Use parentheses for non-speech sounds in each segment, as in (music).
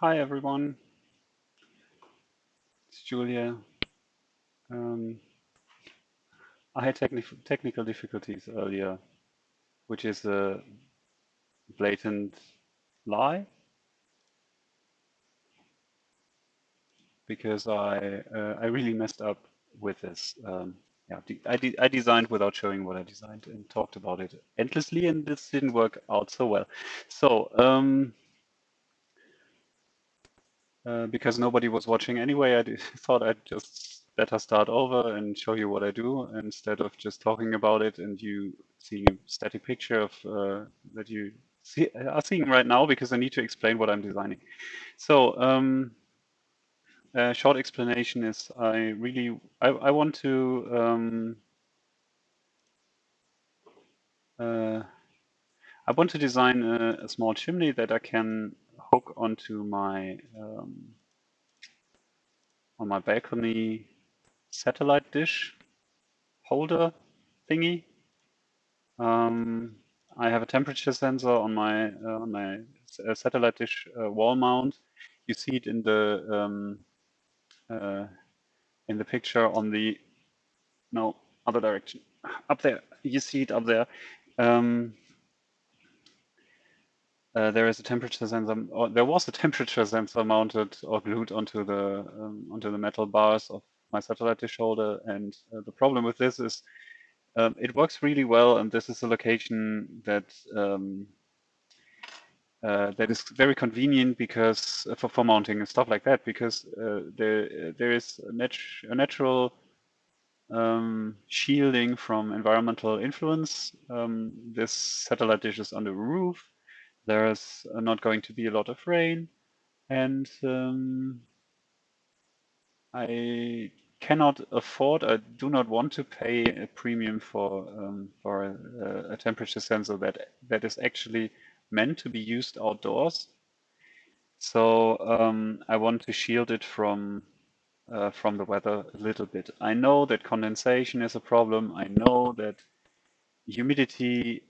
Hi, everyone. It's Julia. Um, I had techni technical difficulties earlier, which is a blatant lie because I uh, I really messed up with this. Um, yeah, I, de I designed without showing what I designed and talked about it endlessly, and this didn't work out so well. So um, uh, because nobody was watching anyway, I (laughs) thought I'd just better start over and show you what I do instead of just talking about it and you seeing a static picture of uh, that you see, are seeing right now because I need to explain what I'm designing. So um, a short explanation is I really I, I want to um, uh, I want to design a, a, small chimney that I can hook onto my um, on my balcony satellite dish holder thingy. Um, I have a temperature sensor on my uh, on my uh, satellite dish uh, wall mount. You see it in the um, uh, in the picture on the no other direction up there. You see it up there. Um, uh, there is a temperature sensor, or there was a temperature sensor mounted or glued onto the um, onto the metal bars of my satellite dish holder. And uh, the problem with this is um, it works really well, and this is a location that um, uh, that is very convenient because uh, for, for mounting and stuff like that, because uh, there there is a, nat a natural um, shielding from environmental influence. Um, this satellite dish is on the roof. There's not going to be a lot of rain, and um, I cannot afford, I do not want to pay a premium for um, for a, a, temperature sensor that that is actually meant to be used outdoors. So um, I want to shield it from uh, from the weather a little bit. I know that condensation is a problem. I know that humidity,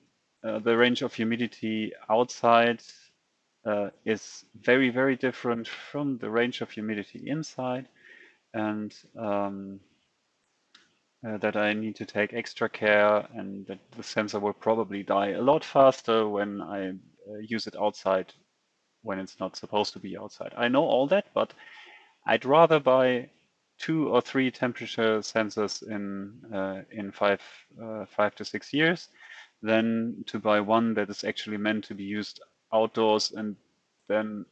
uh, the range of humidity outside uh, is very, very different from the range of humidity inside and um, uh, that I need to take extra care and that the sensor will probably die a lot faster when I uh, use it outside when it's not supposed to be outside. I know all that, but I'd rather buy two or three temperature sensors in uh, in five uh, five to six years than to buy one that is actually meant to be used outdoors and then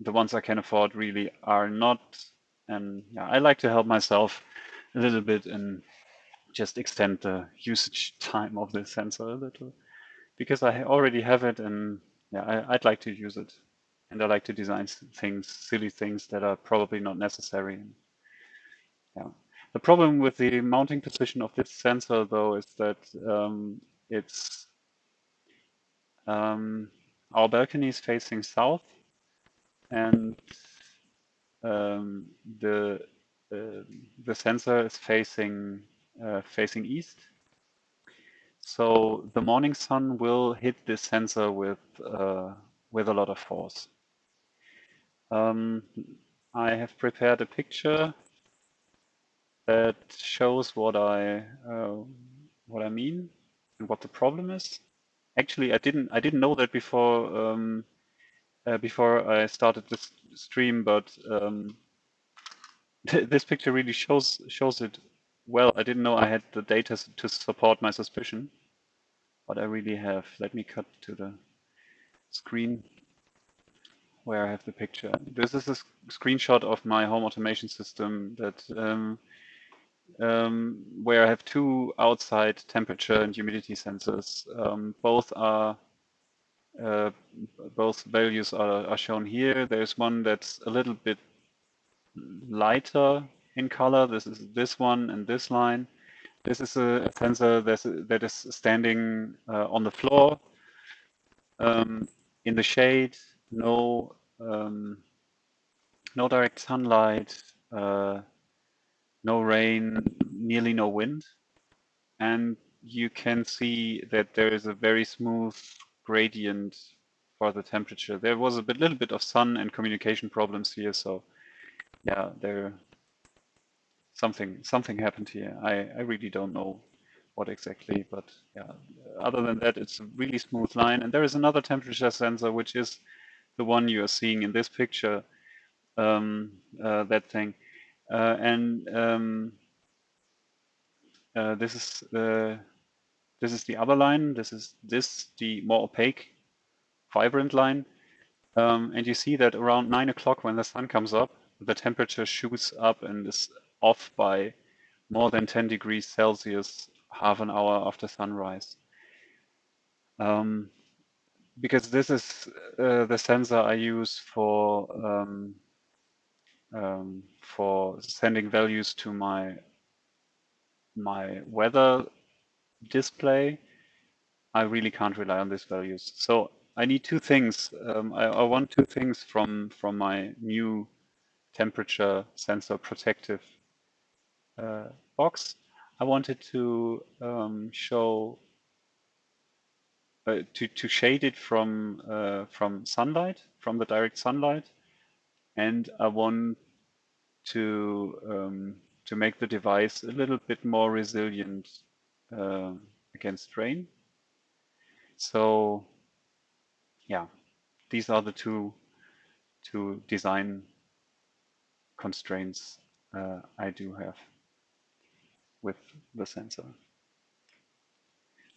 the ones I can afford really are not and yeah, I like to help myself a little bit and just extend the usage time of the sensor a little because I already have it and yeah, I, would like to use it. And I like to design things, silly things that are probably not necessary. Yeah. The problem with the mounting position of this sensor though is that um, it's um, our balcony is facing south and um, the uh, the sensor is facing uh, facing east. So the morning sun will hit this sensor with uh, with a lot of force. Um, I have prepared a picture that shows what I uh, what I mean and what the problem is. Actually, I didn't I didn't know that before um, uh, before I started this stream, but um, (laughs) this picture really shows shows it well. I didn't know I had the data to support my suspicion, but I really have. Let me cut to the screen where I have the picture. This is a screenshot of my home automation system that um, um, where I have two outside temperature and humidity sensors. Um, both are uh, both values are, are shown here. There's one that's a little bit lighter in color. This is this one and this line. This is a sensor that's, that is standing uh, on the floor um, in the shade, no um, no direct sunlight, uh, no rain, nearly no wind. And you can see that there is a very smooth gradient for the temperature. There was a bit, little bit of sun and communication problems here, so yeah, there something something happened here. I I really don't know what exactly, but yeah, other than that, it's a really smooth line. And there is another temperature sensor, which is the one you are seeing in this picture, um, uh, that thing. Uh, and um, uh, this is the this is the other line. This is this the more opaque, vibrant line. Um, and you see that around nine o'clock when the sun comes up, the temperature shoots up and is off by more than 10 degrees Celsius half an hour after sunrise. Um, because this is uh, the sensor I use for um, um, for sending values to my my weather display, I really can't rely on these values. So I need two things. Um, I, I, want two things from from my new temperature sensor protective uh, box. I wanted to um, show uh, to to shade it from uh, from sunlight, from the direct sunlight, and I want to um, to make the device a little bit more resilient uh, against rain. So yeah, these are the two two design constraints uh, I do have with the sensor.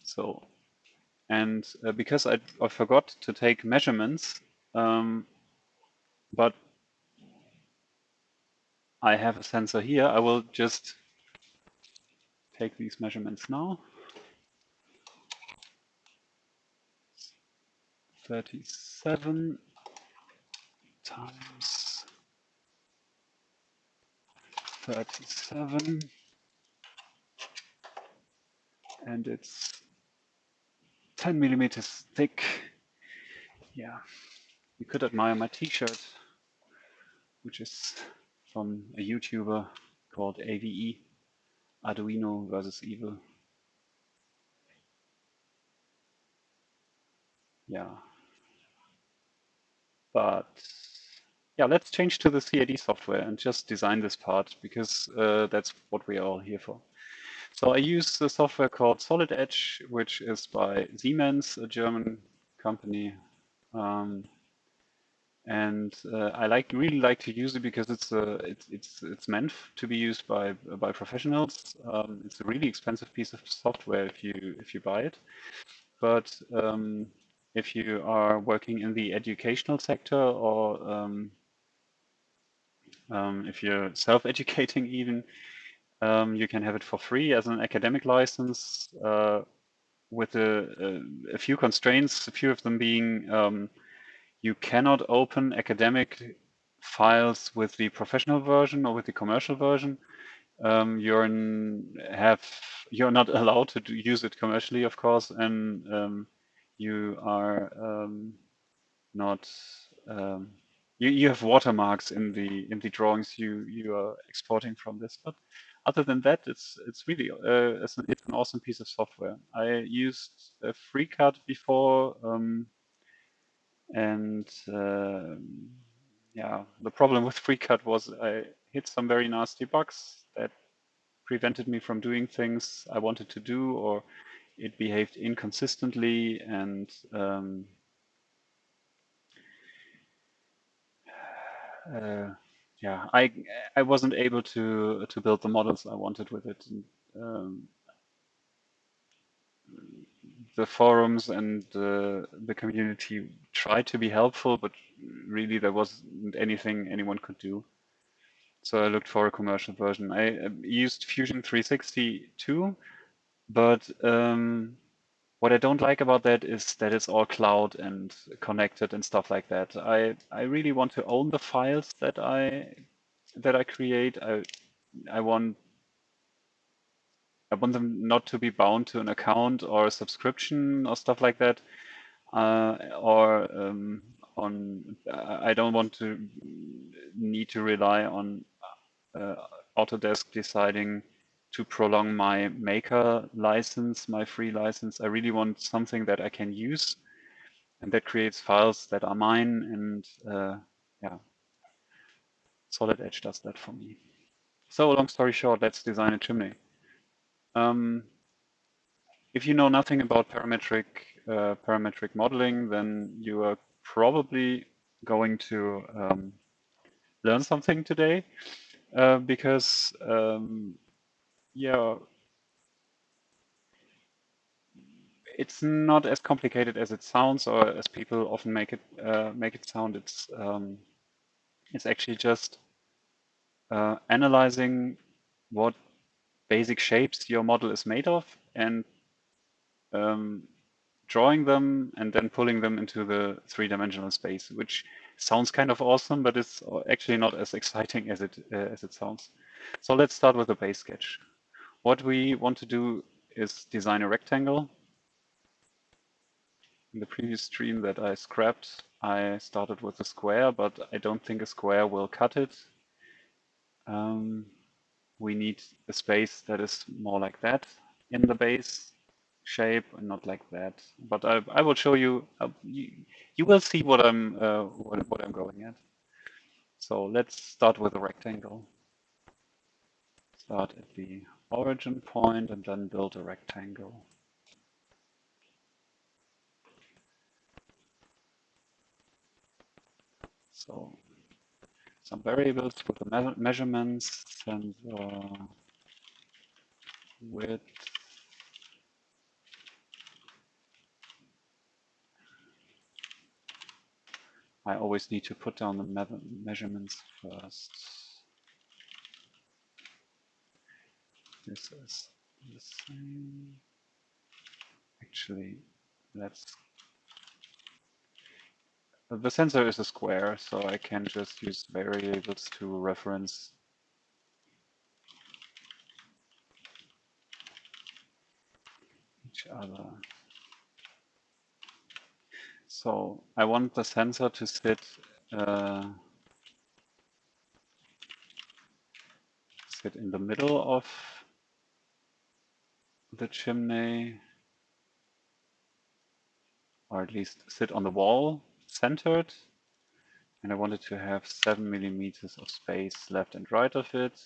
So, and uh, because I, I, forgot to take measurements, um, but I have a sensor here, I will just take these measurements now. 37 times 37 and it's 10 millimeters thick. Yeah, you could admire my t-shirt, which is from a YouTuber called AVE, Arduino versus Evil. Yeah. But yeah, let's change to the CAD software and just design this part because uh, that's what we are all here for. So I use the software called Solid Edge, which is by Siemens, a German company. Um, and uh, I like really like to use it because it's a, it's it's it's meant to be used by by professionals. Um, it's a really expensive piece of software if you if you buy it, but um, if you are working in the educational sector or um, um if you're self-educating even, um, you can have it for free as an academic license uh, with a, a, a, few constraints, a few of them being um, you cannot open academic files with the professional version or with the commercial version. Um, you're in, have you're not (laughs) allowed to do, use it commercially, of course, and um, you are um, not um, you, you have watermarks in the in the drawings you you are exporting from this. But other than that, it's it's really uh, it's, an, it's an awesome piece of software. I used a FreeCAD before, um, and uh, yeah, the problem with (laughs) FreeCAD was I hit some very nasty bugs that prevented me from doing things I wanted to do, or it behaved inconsistently, and um, (sighs) uh, yeah, I I wasn't able to to build the models I wanted with it. And, um, the forums and the the community tried to be helpful, but really there wasn't anything anyone could do. So I looked for a commercial version. I used Fusion 360 too, but um, what I don't like about that is that it's all cloud and connected and stuff like that. I, I really want to own the files that I that I create. I I want I want them not to be bound to an account or a subscription or stuff like that. Uh, or um, on I don't want to need to rely on uh, Autodesk deciding to prolong my maker license, my free license. I really want something that I can use and that creates files that are mine and uh, yeah, Solid Edge does that for me. So long story short, let's design a chimney. Um, if you know nothing about parametric uh, parametric modeling, then you are probably going to um, learn something today uh, because um, yeah, it's not as complicated as it sounds or as people often make it uh, make it sound. It's um, it's actually just uh, analyzing what basic shapes your model is made of and um, drawing them and then pulling them into the three-dimensional space, which sounds kind of awesome, but it's actually not as exciting as it uh, as it sounds. So let's start with a base sketch. What we want to do is design a rectangle. In the previous stream that I scrapped, I started with a square, but I don't think a square will cut it. Um, we need a space that is more like that in the base shape and not like that. But I, I will show you, uh, you, you, will see what I'm, uh, what, what I'm going at. So let's start with a rectangle. Start at the origin point and then build a rectangle. So some variables for the me measurements, sensor uh, width, I always need to put down the me measurements first. This is the same. Actually, let's. The sensor is a square, so I can just use variables to reference each other. So I want the sensor to sit uh, sit in the middle of the chimney, or at least sit on the wall, centered. And I wanted to have seven millimeters of space left and right of it.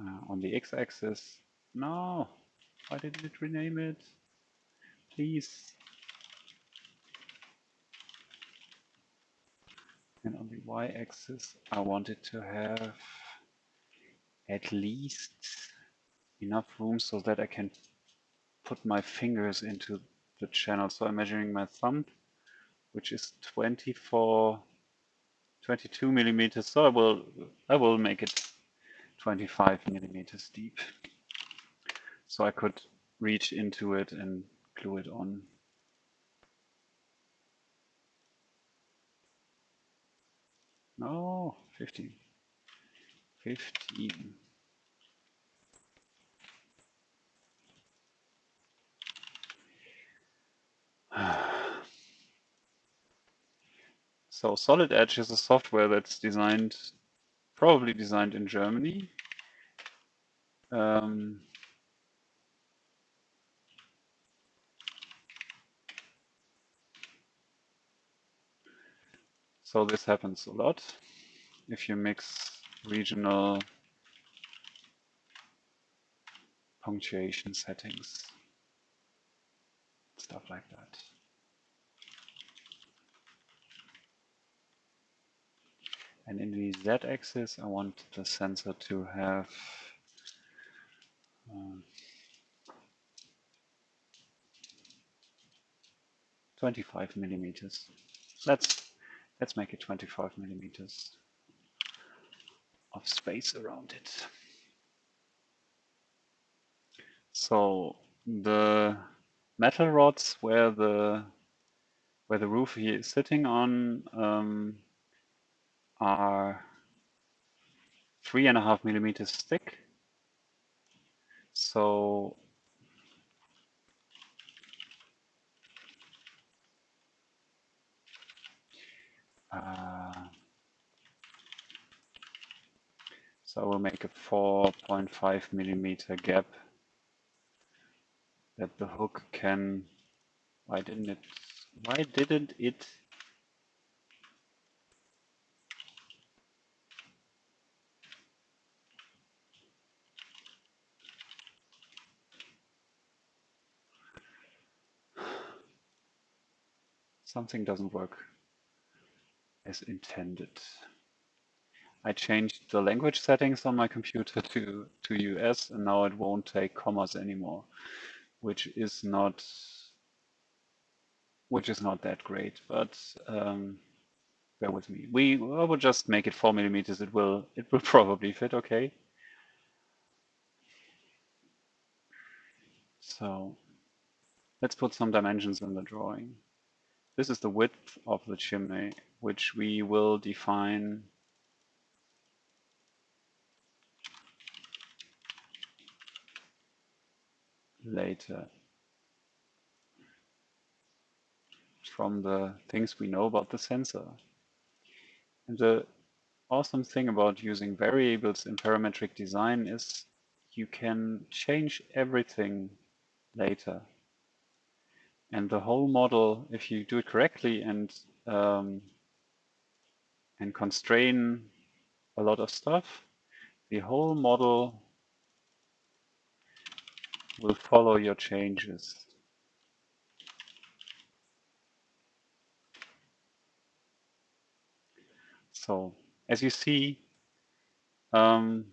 uh, on the x-axis. No, why did it rename it? Please. And on the y-axis, I wanted to have at least enough room so that I can put my fingers into the channel. So I'm measuring my thumb, which is 24, 22 millimeters. So I will, I will make it 25 millimeters deep. So I could reach into it and glue it on. No, 15. 15. (sighs) So Solid Edge is a software that's designed probably designed in Germany. Um, so this happens a lot if you mix regional punctuation settings, stuff like that. And in the z-axis, I want the sensor to have um, 25 millimeters. Let's let's make it 25 millimeters of space around it. So the metal rods where the where the roof here is sitting on um, are three and a half millimeters thick. So uh, So I will make a 4.5 millimeter gap that the hook can, why didn't it, why didn't it (sighs) something doesn't work as intended. I changed the language settings on my computer to, to US and now it won't take commas anymore, which is not which is not that great, but um, bear with me. We I will just make it four millimeters. It will it will (laughs) probably fit okay. So let's put some dimensions in the drawing. This is the width of the chimney, which we will define later from the things we know about the sensor. And the awesome thing about using variables in parametric design is you can change everything later. And the whole model, if you do it correctly and um, and constrain a lot of stuff, the whole model will follow your changes. So as you see, um,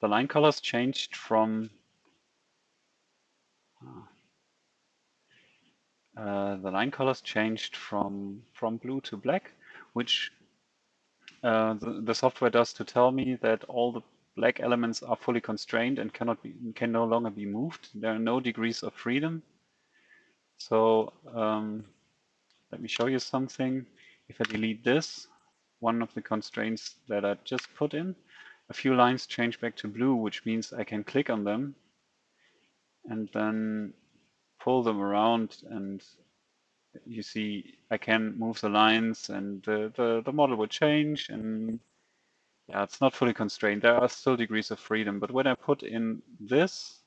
the line colors changed from uh, the line colors changed from from blue to black, which uh, the, the software does to tell me that all the black elements are fully constrained and cannot be can no longer be moved. There are no degrees of freedom. So um, let me show you something. If I delete this, one of the constraints that I just put in. A few lines change back to blue, which means I can click on them and then pull them around and you see I can move the lines and the, the, the model will change and yeah, it's not fully constrained. There are still degrees of freedom, but when I put in this,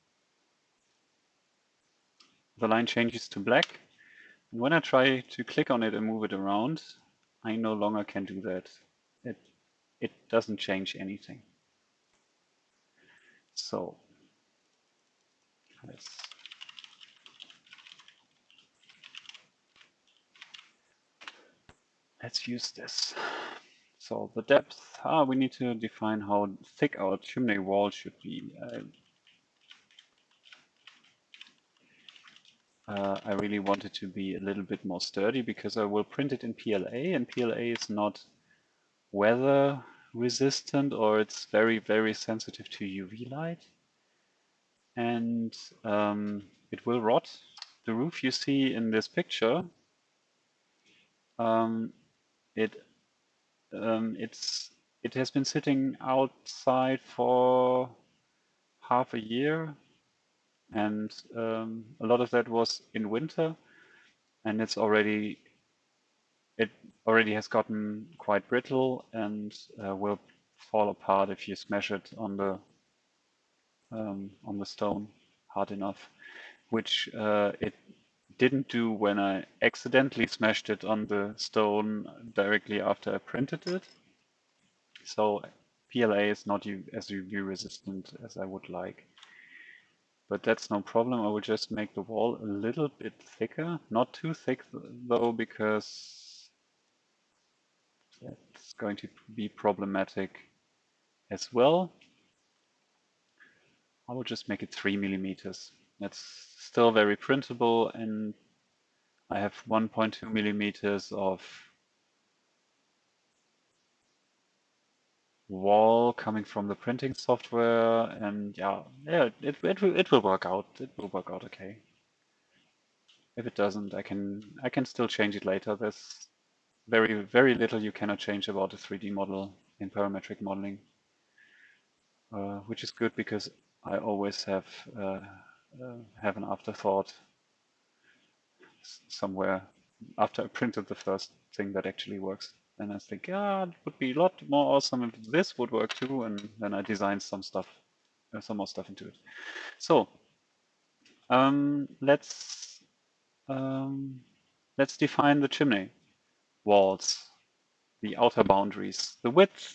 the line changes to black. And when I try to click on it and move it around, I no longer can do that. It, it doesn't change anything. So let's let's use this. So the depth, ah, we need to define how thick our chimney wall should be. Uh, uh, I really want it to be a little bit more sturdy because I will print it in PLA and PLA is not weather resistant or it's very, very sensitive to UV light. And um, it will rot. The roof you see in this picture, um, it um, it's it has been sitting outside for half a year and um, a lot of that was in winter and it's already it already has gotten quite brittle and uh, will fall apart if you smash it on the um, on the stone hard enough which uh, it didn't do when I accidentally smashed it on the stone directly after I printed it so PLA is not as UV resistant as I would like but that's no problem. I will just make the wall a little bit thicker, not too thick though, because that's going to be problematic as well. I will just make it three millimeters. That's still very printable and I have 1.2 millimeters of wall coming from the printing software and yeah yeah it, it, it will work out it will work out okay. If it doesn't I can I can still change it later. There's very very little you cannot change about a 3d model in parametric modeling uh, which is good because I always have uh, uh, have an afterthought somewhere after I printed the first thing that actually works And I think, ah, it would be a lot more awesome if this would work too, and then I designed some stuff, uh, some more stuff into it. So um, let's um, let's define the chimney walls, the outer boundaries, the width.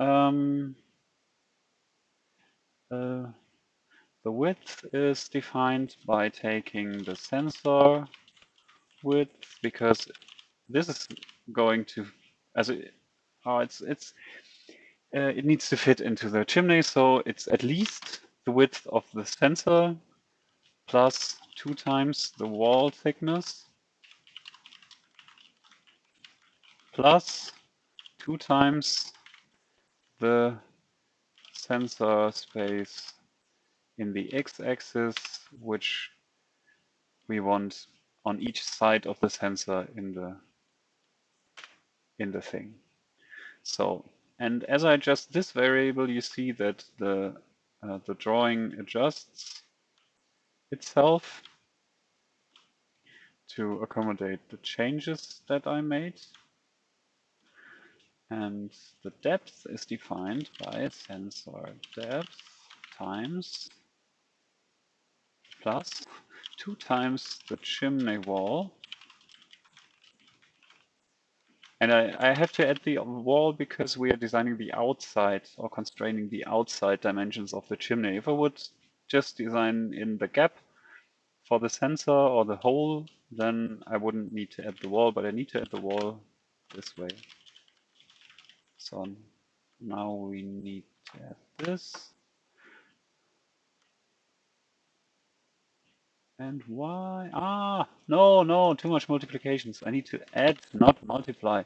Um, uh, the width is defined by taking the sensor width because this is going to as it, oh, it's it's uh, it needs to fit into the chimney, so it's at least the width of the sensor plus two times the wall thickness plus two times the sensor space in the x-axis, which we want on each side of the sensor in the in the thing. So, and as I adjust this variable, you see that the uh, the drawing adjusts itself to accommodate the changes that I made. And the depth is defined by sensor depth times plus 2 times the chimney wall. And I, I have to add the wall because we are designing the outside or constraining the outside dimensions of the chimney. If I would just design in the gap for the sensor or the hole, then I wouldn't need to add the wall, but I need to add the wall this way. So now we need to add this. And why? Ah, no, no, too much multiplications. I need to add, not multiply.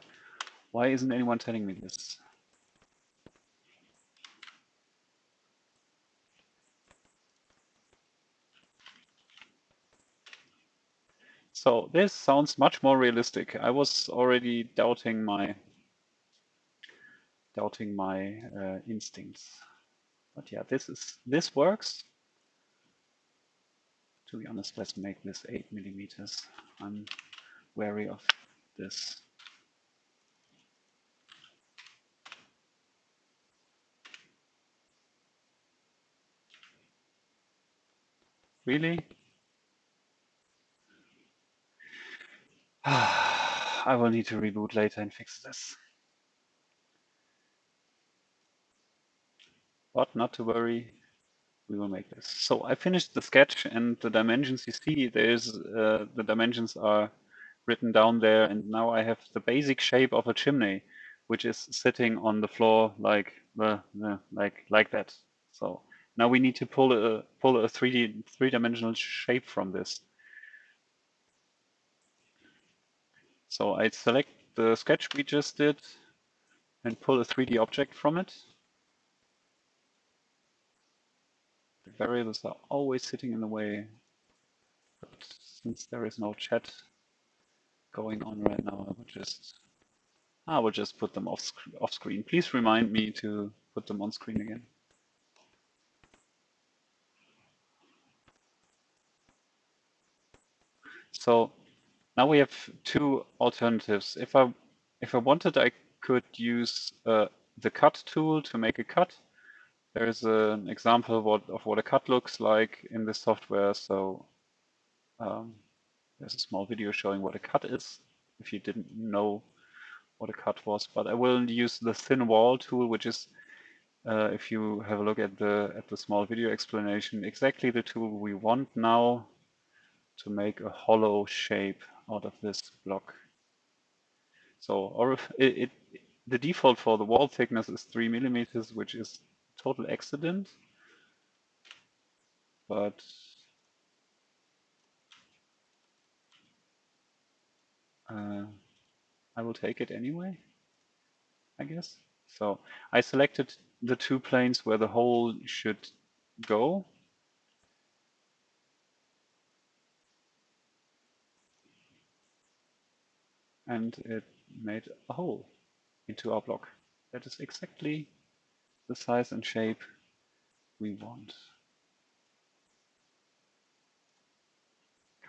Why isn't anyone telling me this? So this sounds much more realistic. I was already doubting my doubting my uh, instincts. But yeah, this is this works. To be honest, let's make this eight millimeters. I'm wary of this. Really? (sighs) I will need to reboot later and fix this. But not to worry, we will make this. So I finished the sketch and the dimensions you see, there's uh, the dimensions are written down there and now I have the basic shape of a chimney which is sitting on the floor like uh, like like that. So now we need to pull a pull a 3D three-dimensional shape from this. So I select the sketch we just did and pull a 3D object from it. The variables are always sitting in the way. But since there is no chat going on right now, I will just I will just put them off, sc off screen. Please remind me to put them on screen again. So now we have two alternatives. If I if I wanted, I could use uh, the cut tool to make a cut there is an example of what, of what a cut looks like in this software. So um, there's a small video showing what a cut is, if you didn't know what a cut was. But I will use the thin wall tool, which is, uh, if you have a look at the at the small video explanation, exactly the tool we want now to make a hollow shape out of this block. So, or if it, it the default for the wall thickness is three millimeters, which is total accident, but uh, I will take it anyway, I guess. So I selected the two planes where the hole should go. And it made a hole into our block. That is exactly the size and shape we want.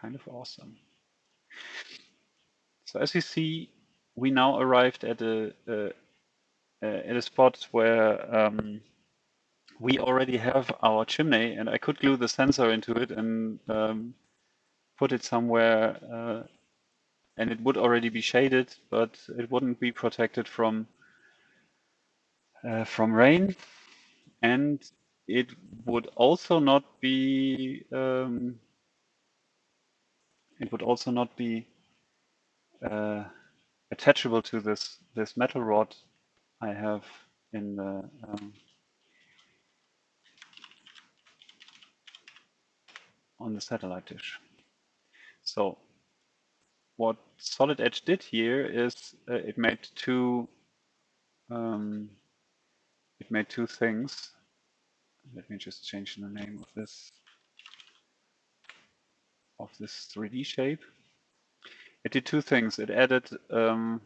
Kind of awesome. So as you see, we now arrived at a, a, at a spot where um, we already have our chimney and I could glue the sensor into it and um, put it somewhere uh, and it would already be shaded, but it wouldn't be protected from uh, from rain and it would also not be um, it would also not be uh, attachable to this this metal rod I have in the um, on the satellite dish. So what Solid Edge did here is uh, it made two um, it made two things. Let me just change the name of this of this 3D shape. It did two things. It added um,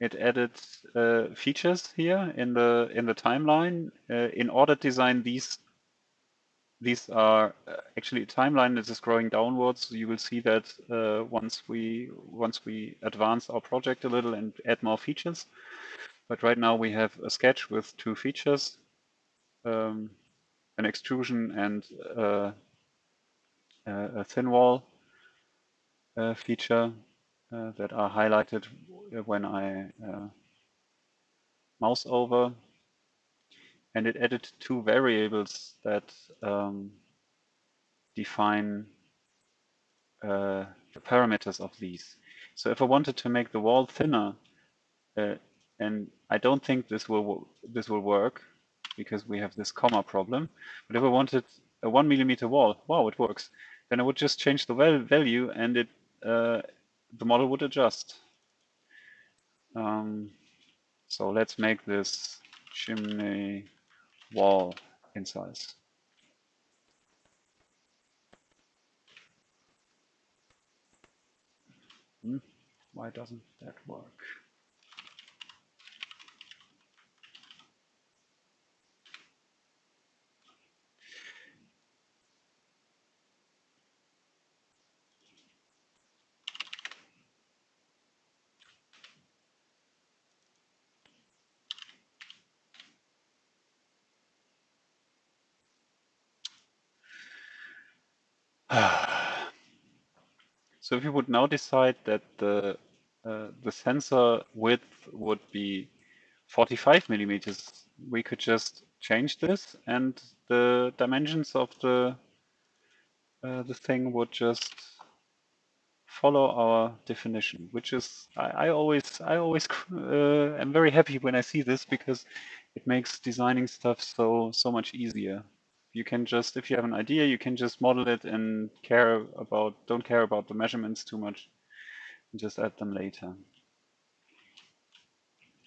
it added uh, features here in the in the timeline. Uh, in order to design these these are uh, actually a timeline that is growing downwards. You will see that uh, once we once we advance our project a little and add more features. But right now we have a sketch with two features, um, an extrusion and uh, a thin wall uh, feature uh, that are highlighted when I uh, mouse over and it added two variables that um, define uh, the parameters of these. So if I wanted to make the wall thinner, uh, and I don't think this will this will work because we have this comma problem. But if I wanted a one millimeter wall, wow, it works. Then I would just change the value, and it uh, the model would adjust. Um, so let's make this chimney wall in size. Hmm, why doesn't that work? (sighs) so if you would now decide that the uh, the sensor width would be 45 millimeters, we could just change this and the dimensions of the uh, the thing would just follow our definition, which is I, I always I always (laughs) uh, am very happy when I see this because it makes designing stuff so so much easier you can just, if you have an idea, you can just model it and care about, don't care about the measurements too much and just add them later.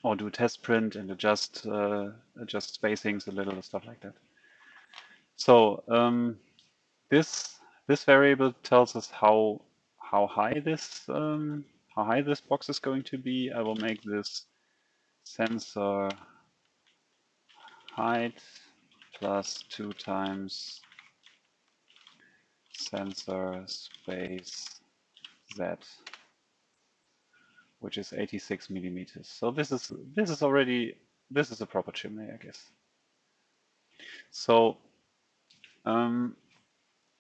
Or do a test print and adjust, uh, adjust spacings a little, stuff like that. So um, this, this variable tells us how, how high this, um, how high this box is going to be. I will make this sensor height plus 2 times sensor space z, which is 86 millimeters. So this is this is already this is a proper chimney, I guess. So um,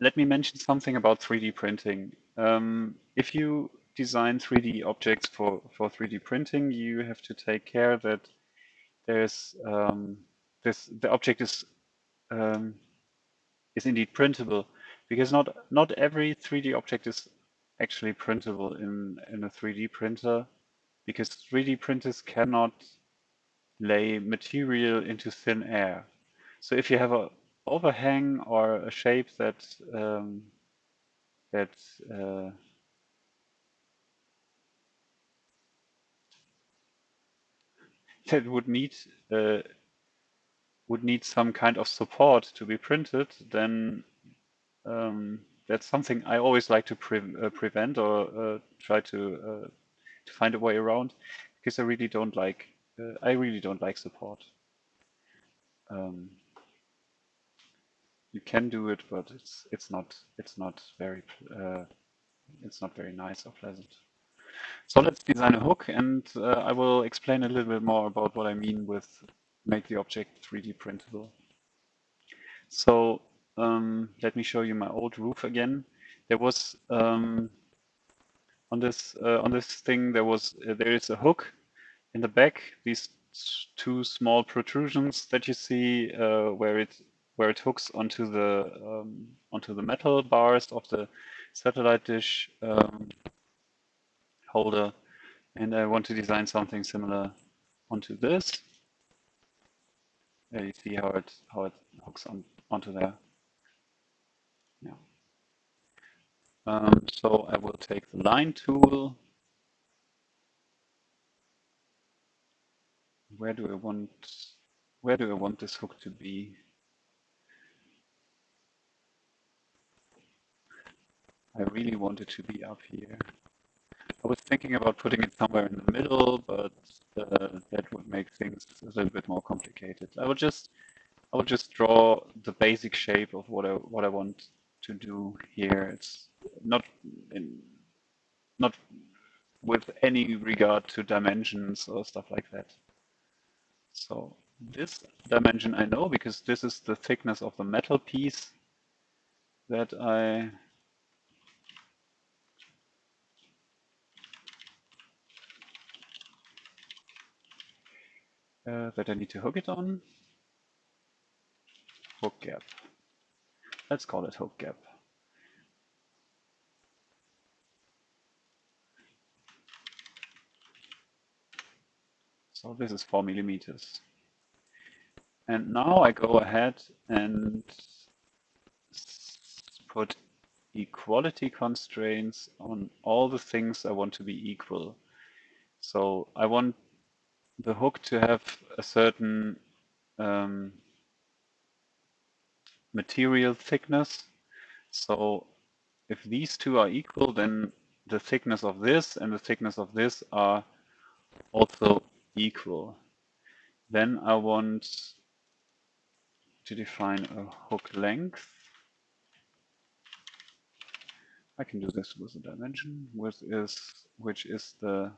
let me mention something about 3D printing. Um, if you design 3D objects for for 3D printing, you have to take care that there's um, this the object is um, is indeed printable because not not every 3D object is actually printable in in a 3D printer because 3D printers cannot lay material into thin air. So if you have a overhang or a shape that um, that uh, that would need uh, would need some kind of support to be printed, then um, that's something I always like to pre uh, prevent or uh, try to uh, to find a way around because I really don't like uh, I really don't like support. Um, you can do it, but it's it's not it's not very uh, it's not very nice or pleasant. So let's design a hook and uh, I will explain a little bit more about what I mean with make the object 3D printable. So um, let me show you my old roof again. There was um, on this uh, on this thing there was uh, there is a hook in the back. These two small protrusions that you see uh, where it where it hooks onto the um, onto the metal bars of the satellite dish um, holder, and I want to design something similar onto this. You see how it how it hooks on onto there. Yeah. Um, so I will take the line tool. Where do I want where do I want this hook to be? I really want it to be up here. I was thinking about putting it somewhere in the middle, but uh, that would make things a little bit more complicated. I will just I will just draw the basic shape of what I what I want to do here. It's not in not with any regard to dimensions or stuff like that. So this dimension I know because this is the thickness of the metal piece that I uh, that I need to hook it on. hook gap. Let's call it hook gap. So this is four millimeters. And now I go ahead and put equality constraints on all the things I want to be equal. So I want the hook to have a certain um, material thickness. So if these two are equal, then the thickness of this and the thickness of this are also equal. Then I want to define a hook length. I can do this with a dimension, which is which is the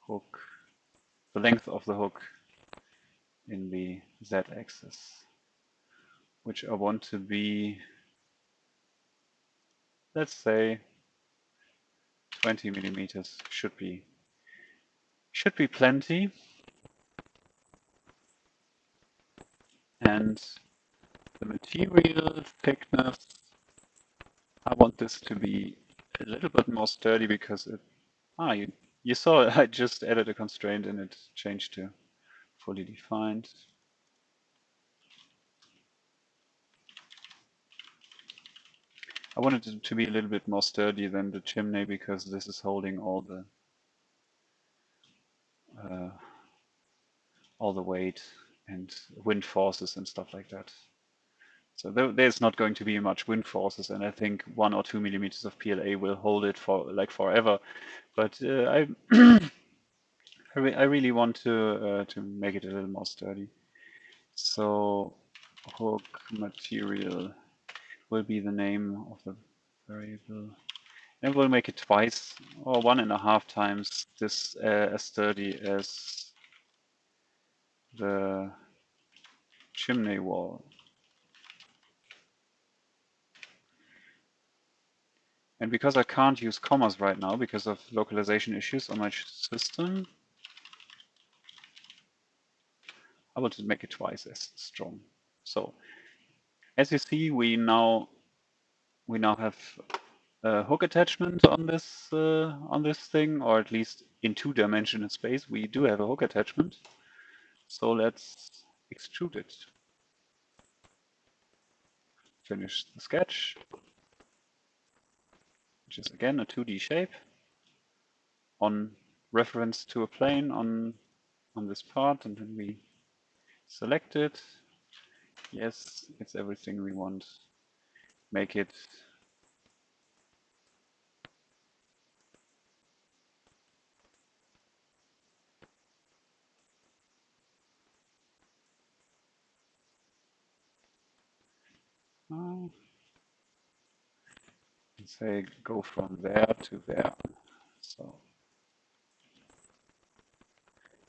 hook, the length of the hook in the z-axis which I want to be, let's say 20 millimeters should be, should be plenty. And the material thickness, I want this to be a little bit more sturdy because it, ah, you, you saw (laughs) I just added a constraint and it changed to fully defined. I wanted it to be a little bit more sturdy than the chimney because this is holding all the uh, all the weight and wind forces and stuff like that. So there, there's not going to be much wind forces, and I think one or two millimeters of PLA will hold it for like forever. But uh, I, (clears throat) I, re I, really want to uh, to make it a little more sturdy. So hook material will be the name of the variable. And we'll make it twice or one and a half times this uh, as sturdy as the chimney wall. And because I can't use commas right now because of localization issues on my system, I will just make it twice as strong. So as you see, we now we now have a hook attachment on this uh, on this thing, or at least in two-dimensional space, we do have a hook attachment. So let's extrude it. Finish the sketch, which is again a 2D shape on reference to a plane on on this part, and then we select it, Yes, it's everything we want. Make it say go from there to there. So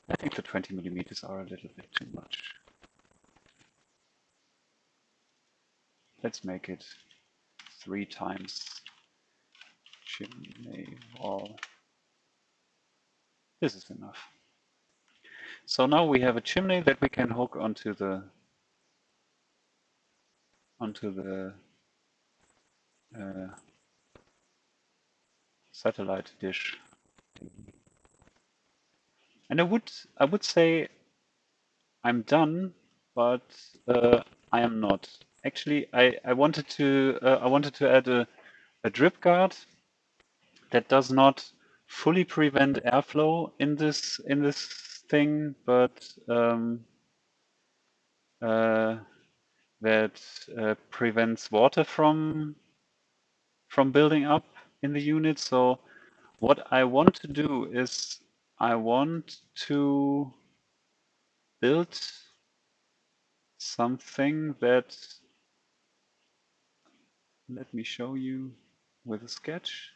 I think the 20 millimeters are a little bit too much. Let's make it three times chimney wall. This is enough. So now we have a chimney that we can hook onto the onto the uh, satellite dish. And I would I would say I'm done, but uh, I am not. Actually, I I wanted to uh, I wanted to add a a drip guard that does not fully prevent airflow in this in this thing, but um, uh, that uh, prevents water from from building up in the unit. So what I want to do is I want to build something that let me show you with a sketch.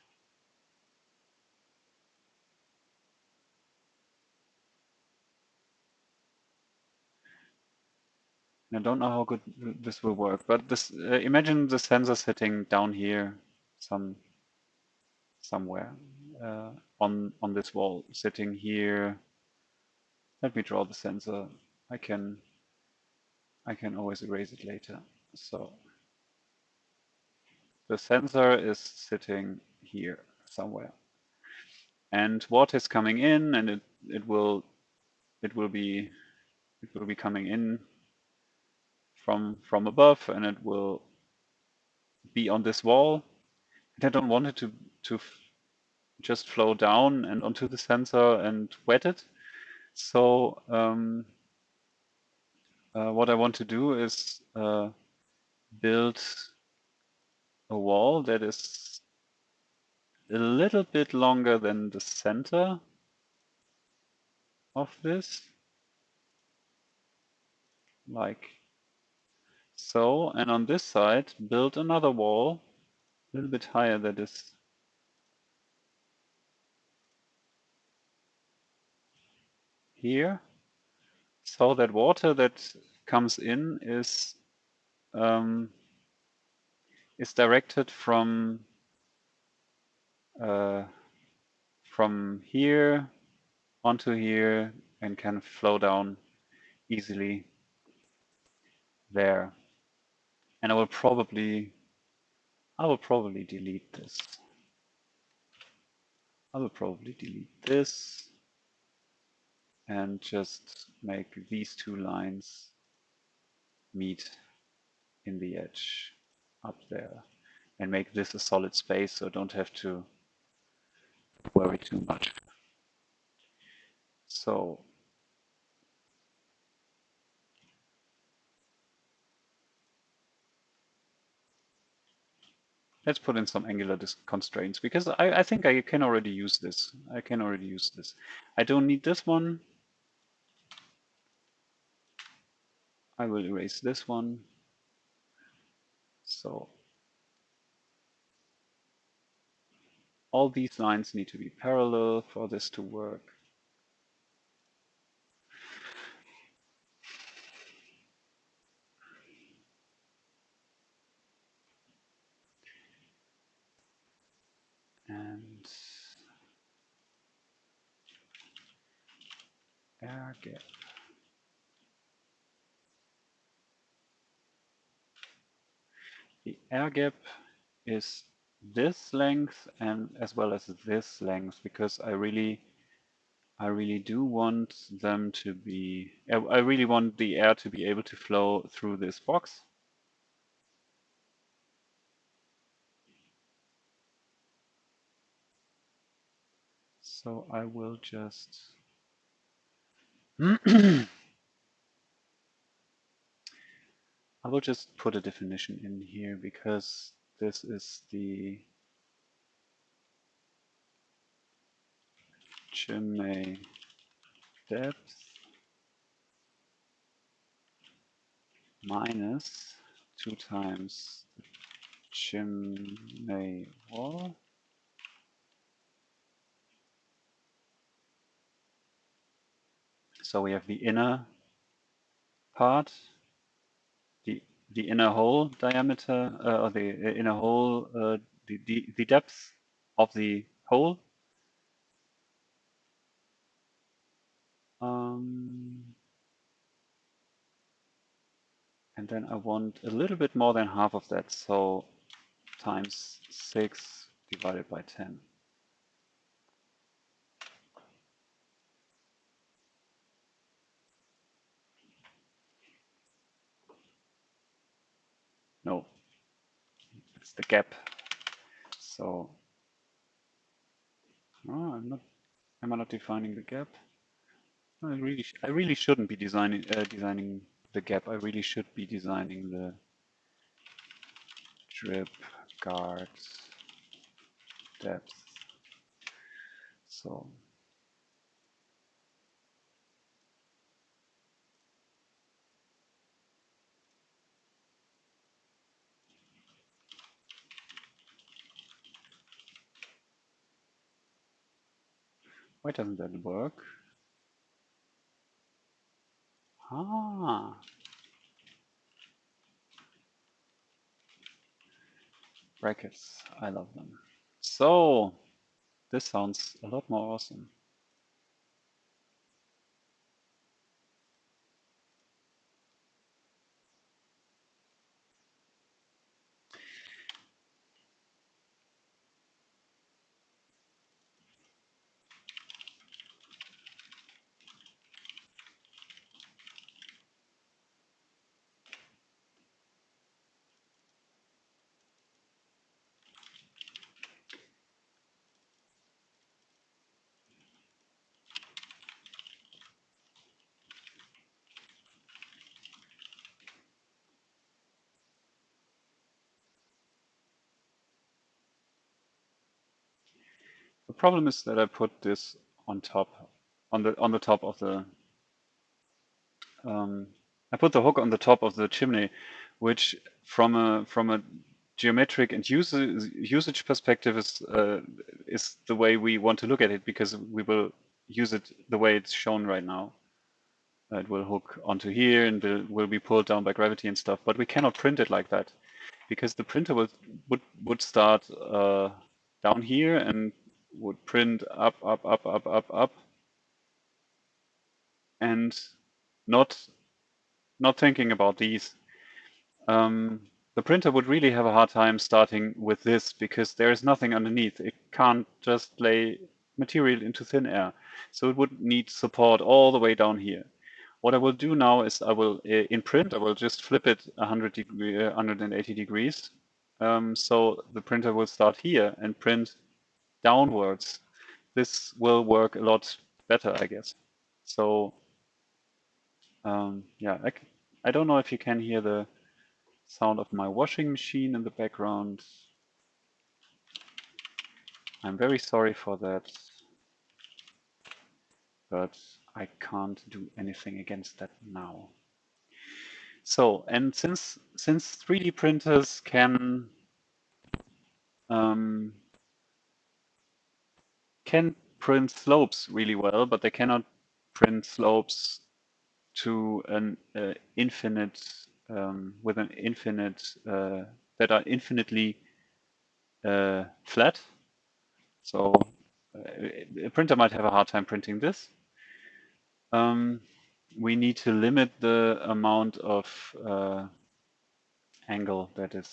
I don't know how good this will work, but this uh, imagine the sensor sitting down here, some somewhere uh, on on this wall, sitting here. Let me draw the sensor. I can I can always erase it later. So the sensor is sitting here somewhere, and water is coming in, and it it will it will be it will be coming in from from above and it will be on this wall. I don't want it to to just flow down and onto the sensor and wet it. So um, uh, what I want to do is uh, build a wall that is a little bit longer than the center of this, like so, and on this side, build another wall a little bit higher that is. Here, so that water that comes in is um, is directed from uh, from here onto here and can flow down easily there. And I will probably I will probably delete this. I will probably delete this and just make these two lines meet in the edge up there and make this a solid space so don't have to worry too much. So let's put in some angular constraints because I, I think I can already use this. I can already use this. I don't need this one. I will erase this one. So all these lines need to be parallel for this to work. And air gap. The air gap is this length and as well as this length because I really I really do want them to be I really want the air to be able to flow through this box So I will just (clears throat) I will just put a definition in here because this is the chimney depth minus two times chimney wall So we have the inner part, the the inner hole diameter, uh, or the inner hole, uh, the, the the depth of the hole. Um, and then I want a little bit more than half of that, so times 6 divided by 10. No, it's the gap. So, oh, I'm not. Am I not defining the gap? I really, I really shouldn't be designing uh, designing the gap. I really should be designing the drip guard depth. So why doesn't that work? Ah. Brackets, I love them. So, this sounds a lot more awesome. Problem is that I put this on top, on the on the top of the. Um, I put the hook on the top of the chimney, which from a from a geometric and usage usage perspective is uh, is the way we want to look at it because we will use it the way it's shown right now. It will hook onto here and will, will be pulled down by gravity and stuff, but we cannot print it like that because the printer would would would start uh, down here and would print up, up, up, up, up, up, and not not thinking about these. Um, the printer would really have a hard time starting with this because there is nothing underneath. It can't just lay material into thin air. So it would need support all the way down here. What I will do now is I will, in print, I will just flip it 100 degree, 180 degrees. Um, so the printer will start here and print downwards, this will work a lot better, I guess. So um, yeah, I, I don't know if you can hear the sound of my washing machine in the background. I'm very sorry for that, but I can't do anything against that now. So, and since since 3D printers can um, can print slopes really well, but they cannot print slopes to an uh, infinite um, with an infinite uh, that are infinitely uh, flat. So uh, a printer might have a hard time printing this. Um, we need to limit the amount of uh, angle that is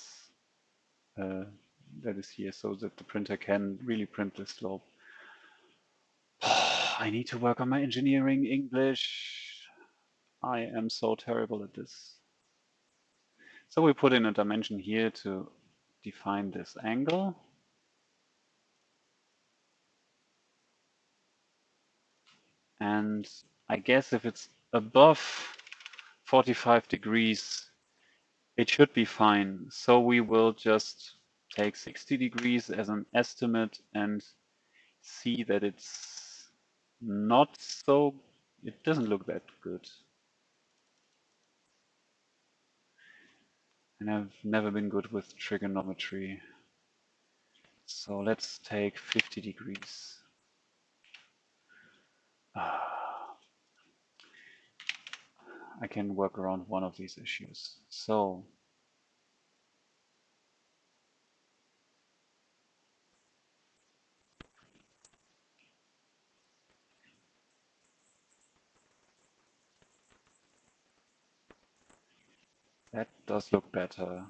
uh, that is here, so that the printer can really print the slope. I need to work on my engineering English. I am so terrible at this. So we put in a dimension here to define this angle. And I guess if it's above 45 degrees, it should be fine. So we will just take 60 degrees as an estimate and see that it's not so, it doesn't look that good. And I've never been good with trigonometry. So let's take 50 degrees. Ah. I can work around one of these issues. So that does look better.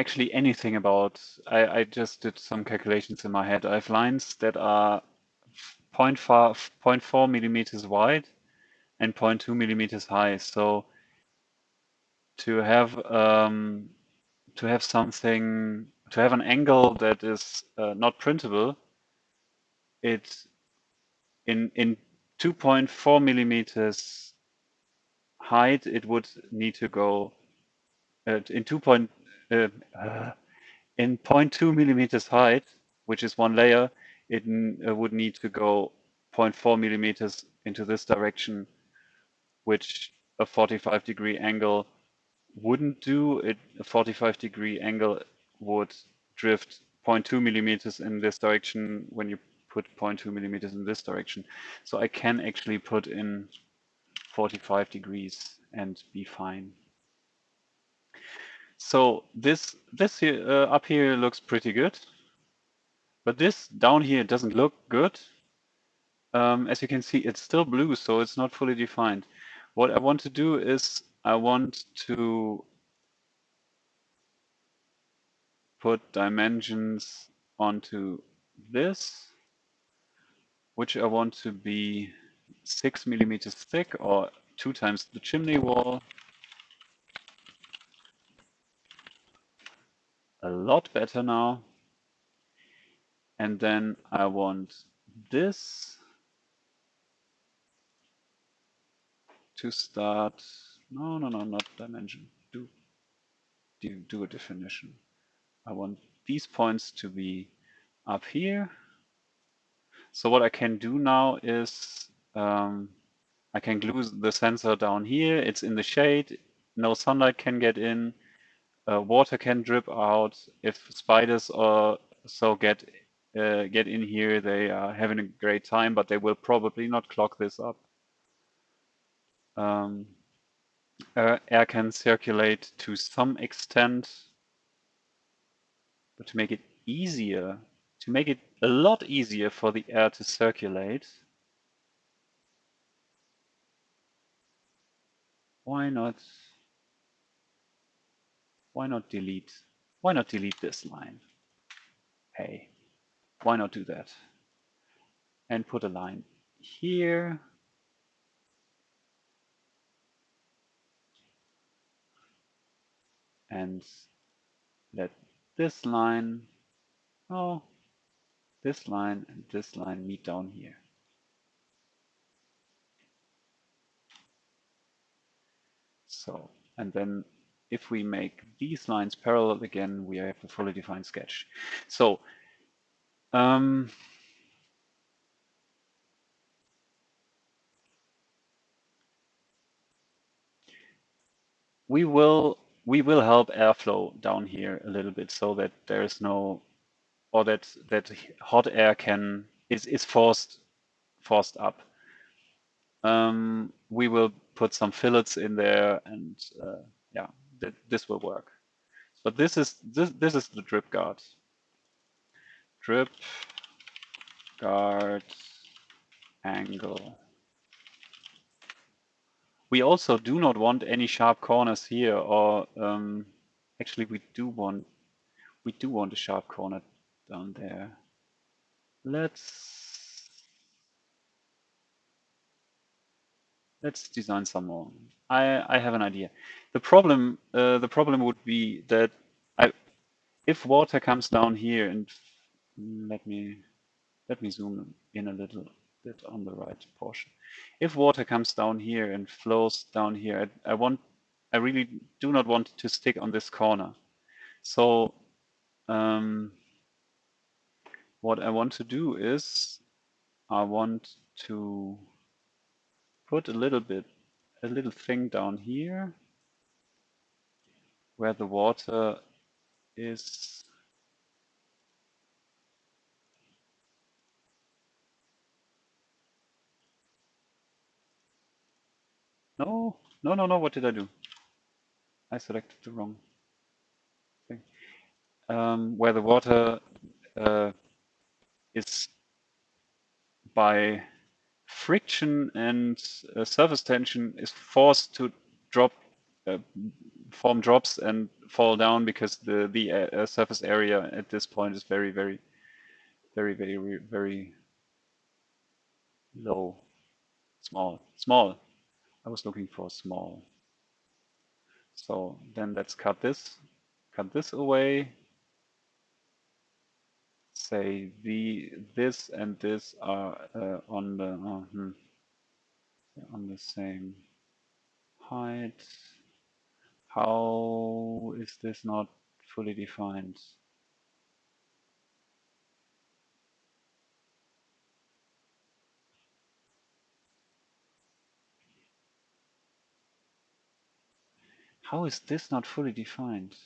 actually anything about, I, I just did some calculations in my head. I have lines that are 0.4, 0.4 millimeters wide and 0.2 millimeters high. So to have um, to have something to have an angle that is uh, not printable, it in in 2.4 millimeters height, it would need to go uh, in 2. Point, uh, uh, in 0.2 millimeters height, which is one layer, it uh, would need to go 0.4 millimeters into this direction, which a 45 degree angle wouldn't do. It, a 45 degree angle would drift 0.2 millimeters in this direction when you put 0.2 millimeters in this direction. So I can actually put in 45 degrees and be fine. So this this here uh, up here looks pretty good, but this down here doesn't look good. Um, as you can see, it's still blue, so it's not fully defined. What I want to do is I want to put dimensions onto this, which I want to be six millimeters thick or two times the chimney wall. A lot better now. And then I want this to start, no, no, no, not dimension, do, do, do a definition. I want these points to be up here. So what I can do now is um, I can glue the sensor down here. It's in the shade. No sunlight can get in. Uh, water can drip out. If spiders or so get uh, get in here, they are having a great time, but they will probably not clog this up. Um, uh, air can circulate to some extent, but to make it easier, to make it a lot easier for the air to circulate, why not why not delete why not delete this line? Hey why not do that? And put a line here. And let this line oh this line and this line meet down here so and then if we make these lines parallel again, we have a fully defined sketch. So um, we will we will help airflow down here a little bit so that there is no or that that hot air can is is forced forced up. Um, we will put some fillets in there and uh, yeah, that this will work. But this is this this is the drip guard. Drip guard angle. We also do not want any sharp corners here, or um, actually we do want we do want a sharp corner down there. Let's let's design some more. I, I have an idea. The problem uh, the problem would be that I, if water comes down here and let me let me zoom in a little bit on the right portion. If water comes down here and flows down here, I, I want I really do not want to stick on this corner. So um, what I want to do is I want to put a little bit, a little thing down here where the water is No, no, no, no. What did I do? I selected the wrong thing. Um, where the water uh, is by friction and uh, surface tension is forced to drop, uh, form drops and fall down because the the uh, surface area at this point is very, very, very, very, very low, small, small. I was looking for small. So then let's cut this, cut this away. Say the this and this are uh, on the uh, hmm, on the same height. How is this not fully defined? How is this not fully defined?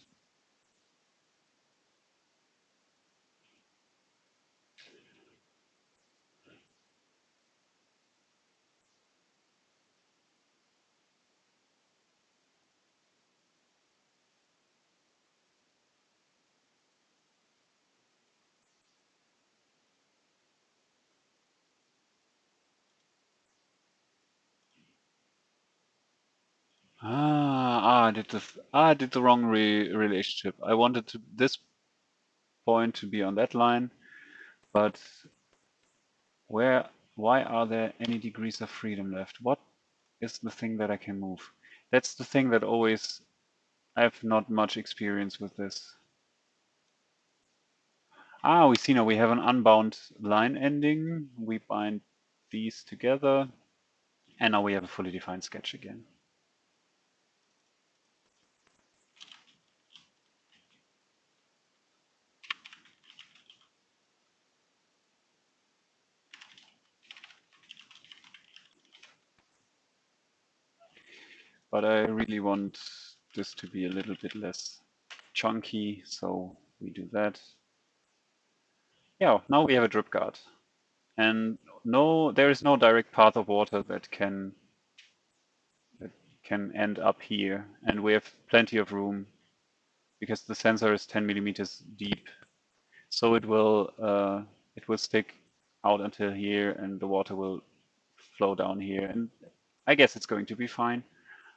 Ah, ah, I did the ah, I did the wrong re relationship. I wanted to this point to be on that line, but where why are there any degrees of freedom left? What is the thing that I can move? That's the thing that always I have not much experience with this. Ah, we see now we have an unbound line ending. We bind these together, and now we have a fully defined sketch again. But I really want this to be a little bit less chunky, so we do that. Yeah, now we have a drip guard. And no, there is no direct path of water that can that can end up here. And we have plenty of room because the sensor is 10 millimeters deep. So it will uh, it will stick out until here and the water will flow down here. And I guess it's going to be fine.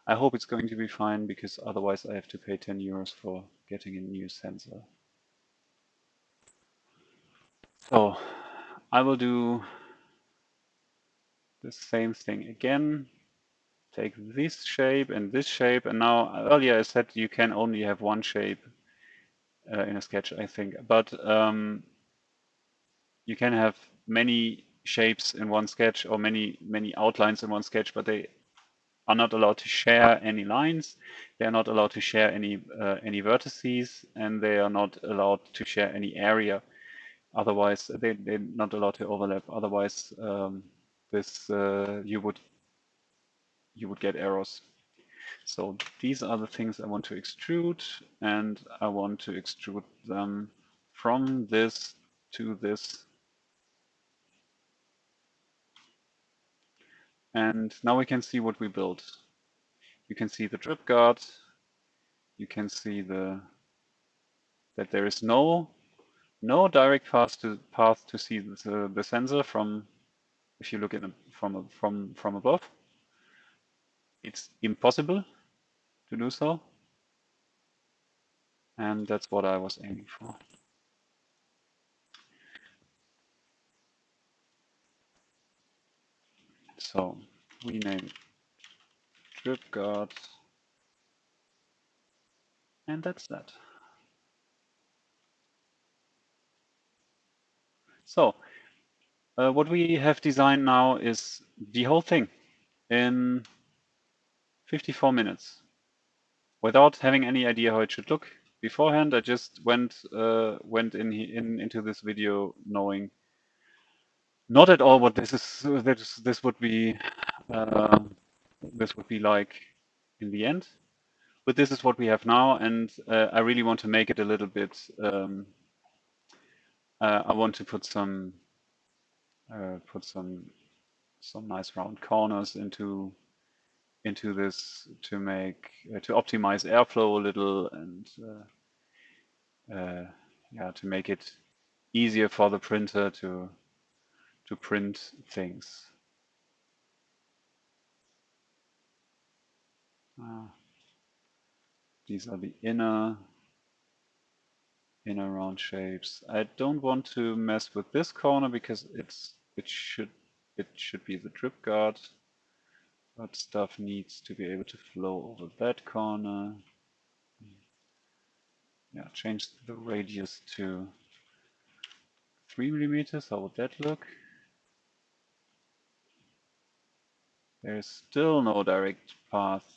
I hope it's going to be fine because otherwise I have to pay 10 euros for getting a new sensor. So I will do the same thing again. Take this shape and this shape. And now earlier I said you can only have one shape uh, in a sketch, I think. But um, you can have many shapes in one sketch or many, many outlines in one sketch, but they are not allowed to share any lines. They are not allowed to share any uh, any vertices, and they are not allowed to share any area. Otherwise, they, they're not allowed to overlap. Otherwise, um, this uh, you would you would get errors. So these are the things I want to extrude, and I want to extrude them from this to this. And now we can see what we built. You can see the drip guard. You can see the that there is no no direct path to path to see the, the sensor from if you look at it from from from above. It's impossible to do so. And that's what I was aiming for. So we name drip guard and that's that. So uh, what we have designed now is the whole thing in 54 minutes without having any idea how it should look beforehand. I just went uh, went in, in into this video knowing not at all what this is. This this would be uh, this would be like in the end. But this is what we have now, and uh, I really want to make it a little bit. Um, uh, I want to put some uh, put some some nice round corners into into this to make uh, to optimize airflow a little and uh, uh, yeah to make it easier for the printer to to print things. Ah. These are the inner inner round shapes. I don't want to mess with this corner because it's it should it should be the drip guard, but stuff needs to be able to flow over that corner. Yeah, change the radius to three millimeters. How would that look? There's still no direct path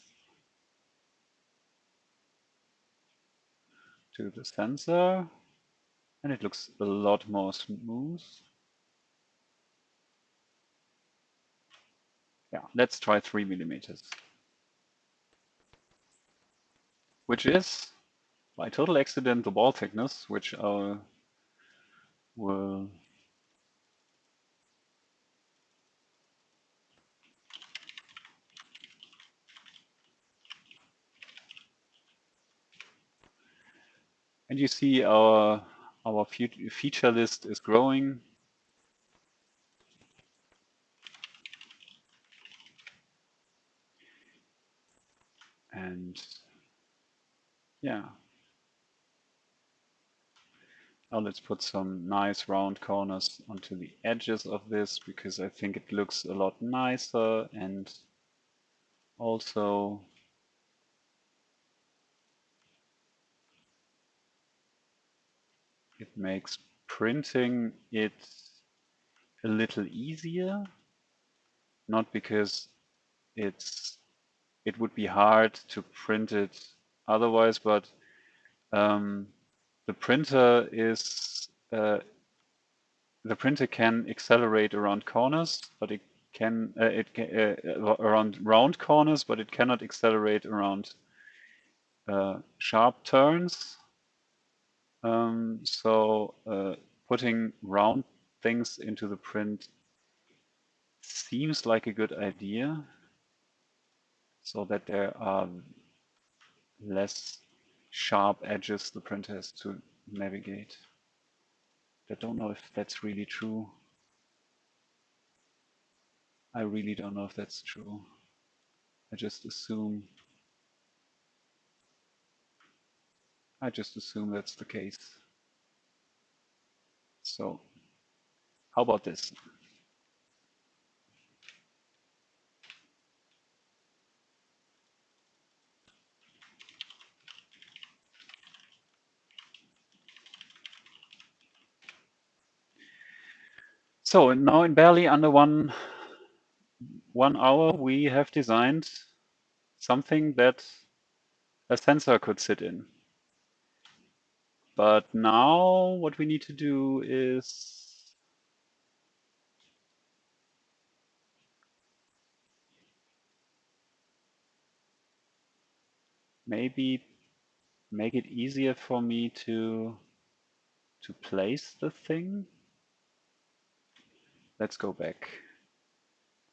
to the sensor and it looks a lot more smooth. Yeah, let's try three millimeters. Which is, by total accident, the wall thickness, which I will And you see our, our feature list is growing. And yeah. Now let's put some nice round corners onto the edges of this because I think it looks a lot nicer and also it makes printing it a little easier not because it's it would be hard to print it otherwise but um, the printer is uh, the printer can accelerate around corners but it can uh, it uh, around round corners but it cannot accelerate around uh, sharp turns um, so uh, putting round things into the print seems like a good idea so that there are less sharp edges the printer has to navigate. I don't know if that's really true. I really don't know if that's true. I just assume I just assume that's the case. So how about this? So now in barely under one one hour, we have designed something that a sensor could sit in. But now what we need to do is maybe make it easier for me to to place the thing. Let's go back.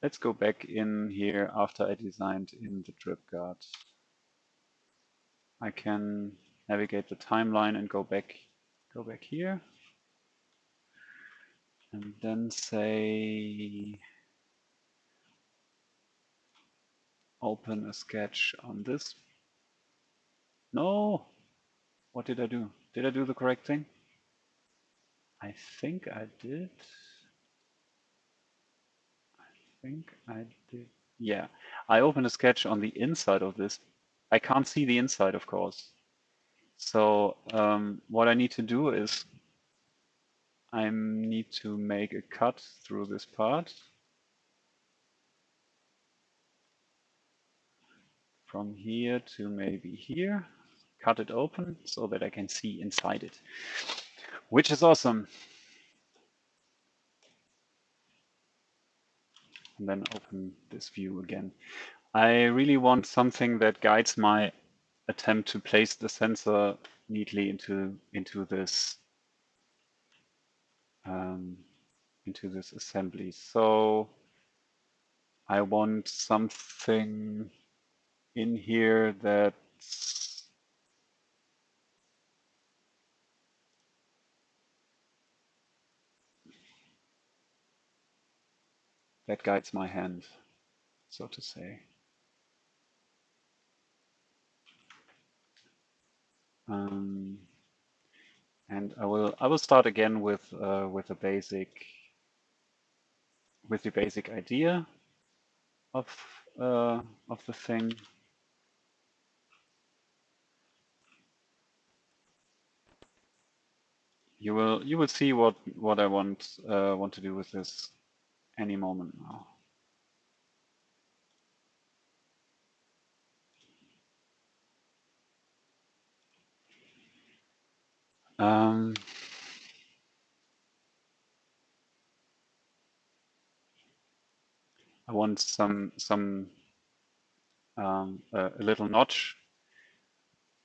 Let's go back in here after I designed in the drip guard. I can navigate the timeline and go back go back here. And then say open a sketch on this. No. What did I do? Did I do the correct thing? I think I did. I think I did. Yeah. I opened a sketch on the inside of this. I can't see the inside of course so um, what I need to do is I need to make a cut through this part. From here to maybe here, cut it open so that I can see inside it, which is awesome. And then open this view again. I really want something that guides my attempt to place the sensor neatly into into this um, into this assembly. So I want something in here that that guides my hand, so to say. Um, and I will I will start again with uh, with a basic with the basic idea of uh, of the thing. You will you will see what what I want uh, want to do with this any moment now. Um, I want some some um, a, a, little notch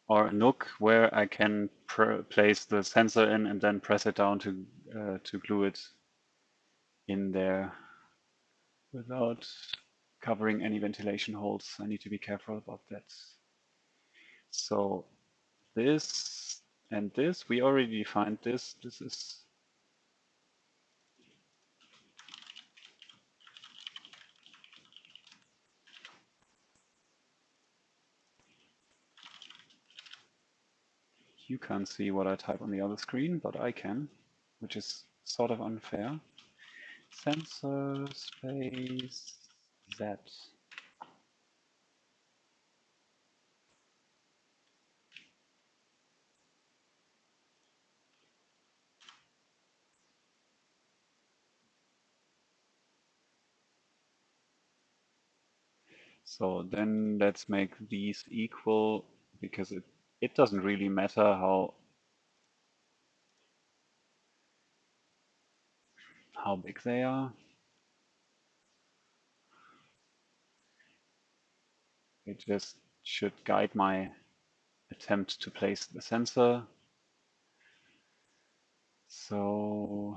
or a nook where I can place the sensor in and then press it down to uh, to glue it in there without covering any ventilation holes. I need to be careful about that. So this and this, we already defined this. This is You can't see what I type on the other screen, but I can, which is sort of unfair. Sensor space Z. So then let's make these equal because it, it doesn't really matter how how big they are. It just should guide my attempt to place the sensor. So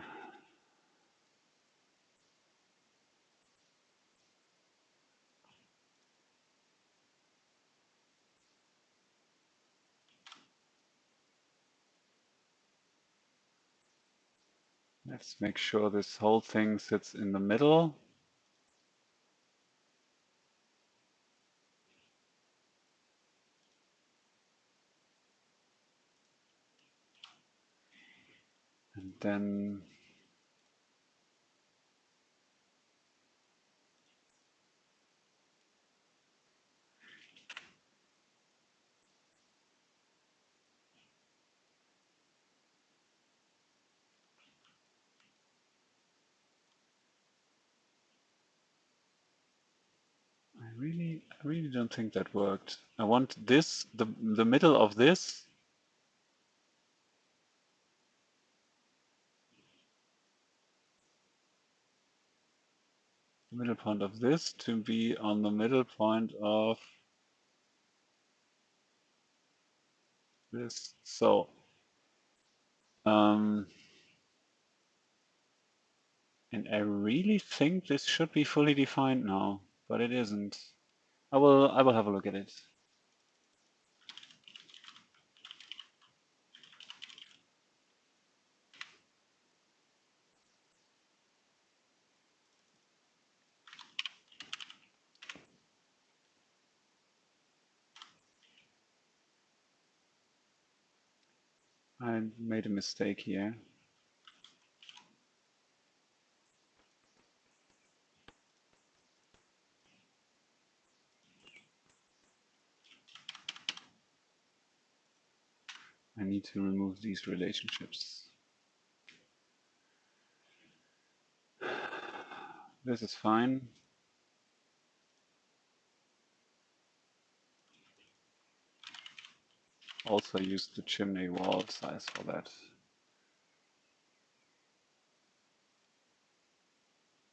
Let's make sure this whole thing sits in the middle. And then I really, don't think that worked. I want this, the, the middle of this middle point of this to be on the middle point of this. So, um, and I really think this should be fully defined now, but it isn't. I will, I will have a look at it. I made a mistake here. To remove these relationships. This is fine. Also use the chimney wall size for that.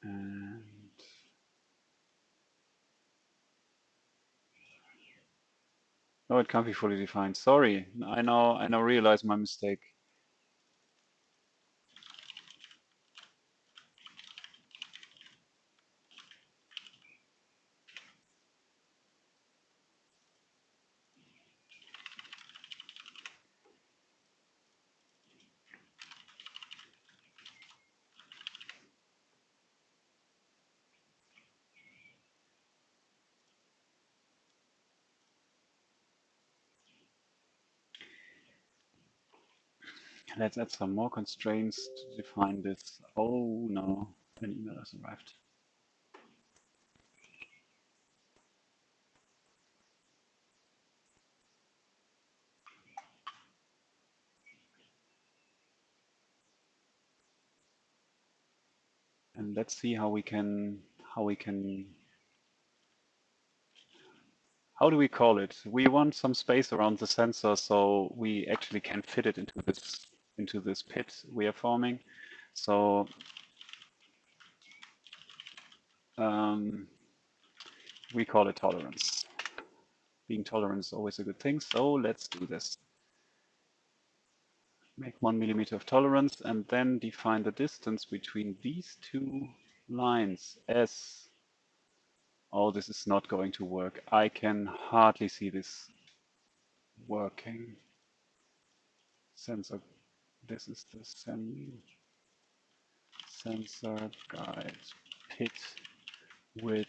And no, it can't be fully defined. Sorry, I now I now realize my mistake. Let's add some more constraints to define this. Oh no, an email has arrived. And let's see how we can how we can how do we call it? We want some space around the sensor so we actually can fit it into this into this pit we are forming. So um, we call it tolerance. Being tolerant is always a good thing, so let's do this. Make one millimeter of tolerance and then define the distance between these two lines as Oh, this is not going to work. I can hardly see this working. Sensor, this is the sen sensor guide pit width.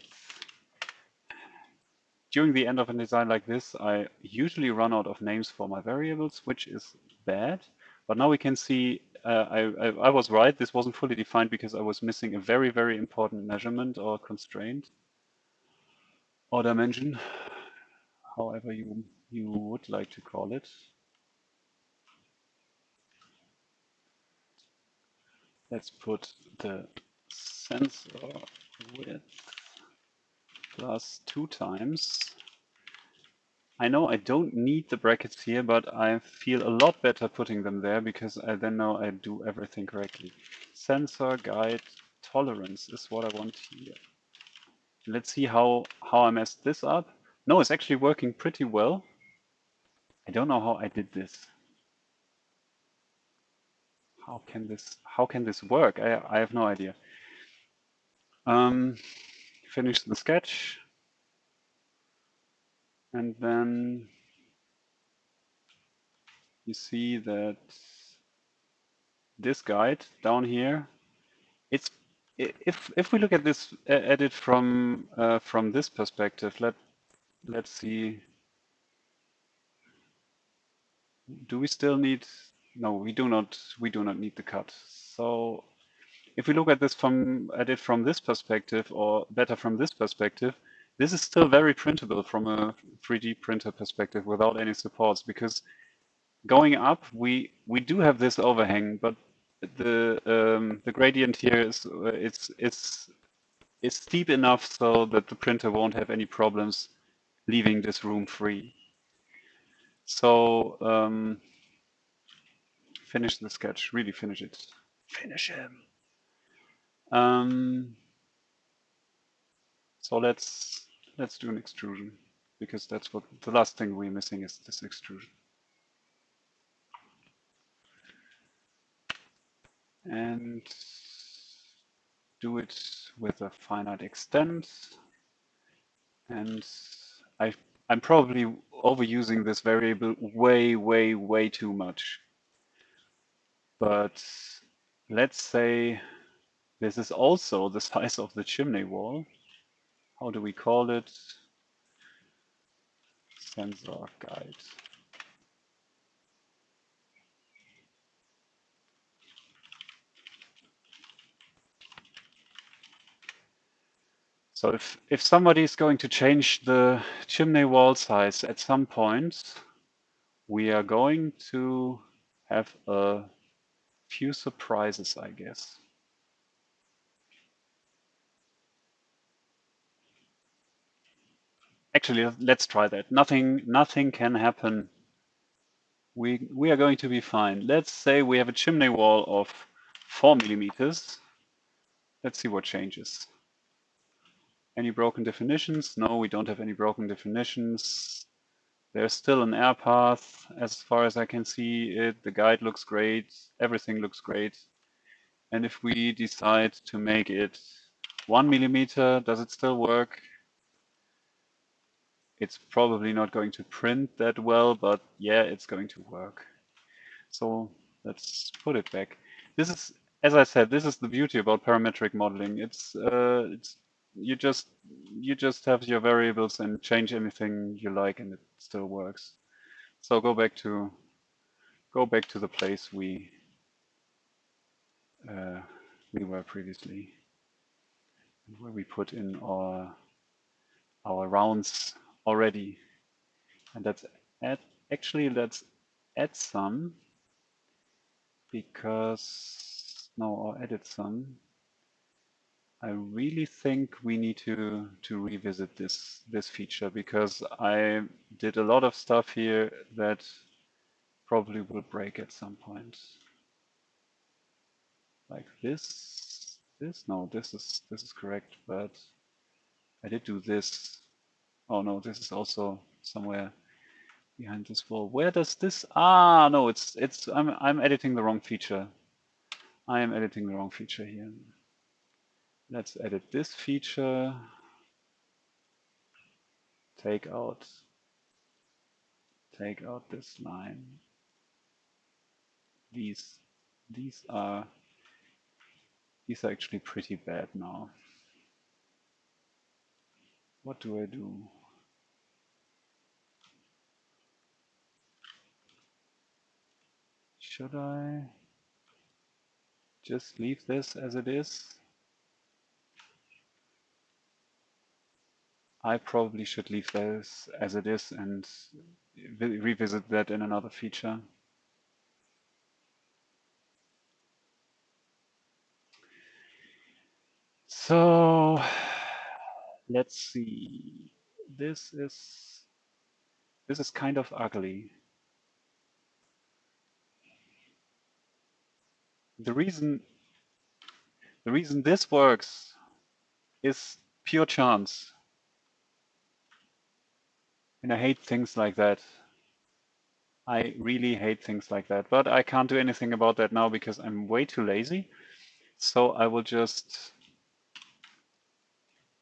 During the end of a design like this, I usually run out of names for my variables, which is bad. But now we can see uh, I, I, I was right. This wasn't fully defined because I was missing a very, very important measurement or constraint or dimension, however you, you would like to call it. Let's put the sensor width plus two times. I know I don't need the brackets here, but I feel a lot better putting them there because I then know I do everything correctly. Sensor guide tolerance is what I want here. Let's see how, how I messed this up. No, it's actually working pretty well. I don't know how I did this. How can this how can this work? I, I have no idea. Um, finish the sketch. And then you see that this guide down here, it's if if we look at this at it from uh, from this perspective, let let's see. Do we still need? No, we do not. We do not need the cut. So if we look at this from at it from this perspective, or better from this perspective, this is still very printable from a 3D printer perspective without any supports because going up, we we do have this overhang, but the um, the gradient here is uh, it's it's it's steep enough so that the printer won't have any problems leaving this room free. So um, finish the sketch, really finish it. Finish him. Um, so let's let's do an extrusion because that's what the last thing we're missing is this extrusion. and do it with a finite extent. And I, I'm probably overusing this variable way, way, way too much. But let's say this is also the (laughs) size of the chimney wall. How do we call it? Sensor guide. So if, if somebody is going to change the chimney wall size at some point, we are going to have a few surprises, I guess. Actually, let's try that. Nothing, nothing can happen. We, we are going to be fine. Let's say we have a chimney wall of four millimeters. Let's see what changes. Any broken definitions? No, we don't have any broken definitions. There's still an air path as far as I can see it. The guide looks great. Everything looks great. And if we decide to make it one millimeter, does it still work? It's probably not going to print that well, but yeah, it's going to work. So let's put it back. This is, as I said, this is the beauty about parametric modeling. It's, uh, it's you just you just have your variables and change anything you like and it still works. So go back to go back to the place we uh, we were previously, where we put in our our rounds already. And that's add, actually let's add some because no, or edit some. I really think we need to to revisit this this feature because I did a lot of stuff here that probably will break at some point. Like this, this, no, this is this is correct, but I did do this. Oh no, this is also somewhere behind this wall. Where does this? Ah, no, it's it's. I'm I'm editing the wrong feature. I am editing the wrong feature here. Let's edit this feature. Take out. Take out this line. These these are these are actually pretty bad now. What do I do? Should I just leave this as it is? I probably should leave this as it is and revisit that in another feature. So let's see. This is this is kind of ugly. The reason the reason this works is pure chance. And I hate things like that. I really hate things like that, but I can't do anything about that now because I'm way too lazy. So I will just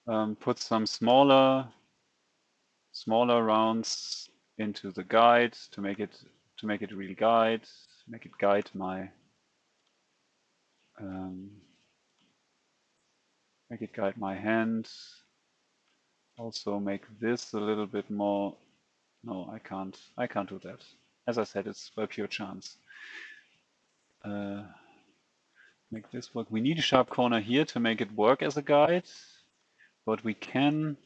um, put some smaller, smaller rounds into the guide to make it to make it real guide, make it guide my um, make it guide my hand. Also make this a little bit more. No, I can't. I can't do that. As I said, it's by pure chance. Uh, make this work. We need a sharp corner here to make it work as a guide, but we can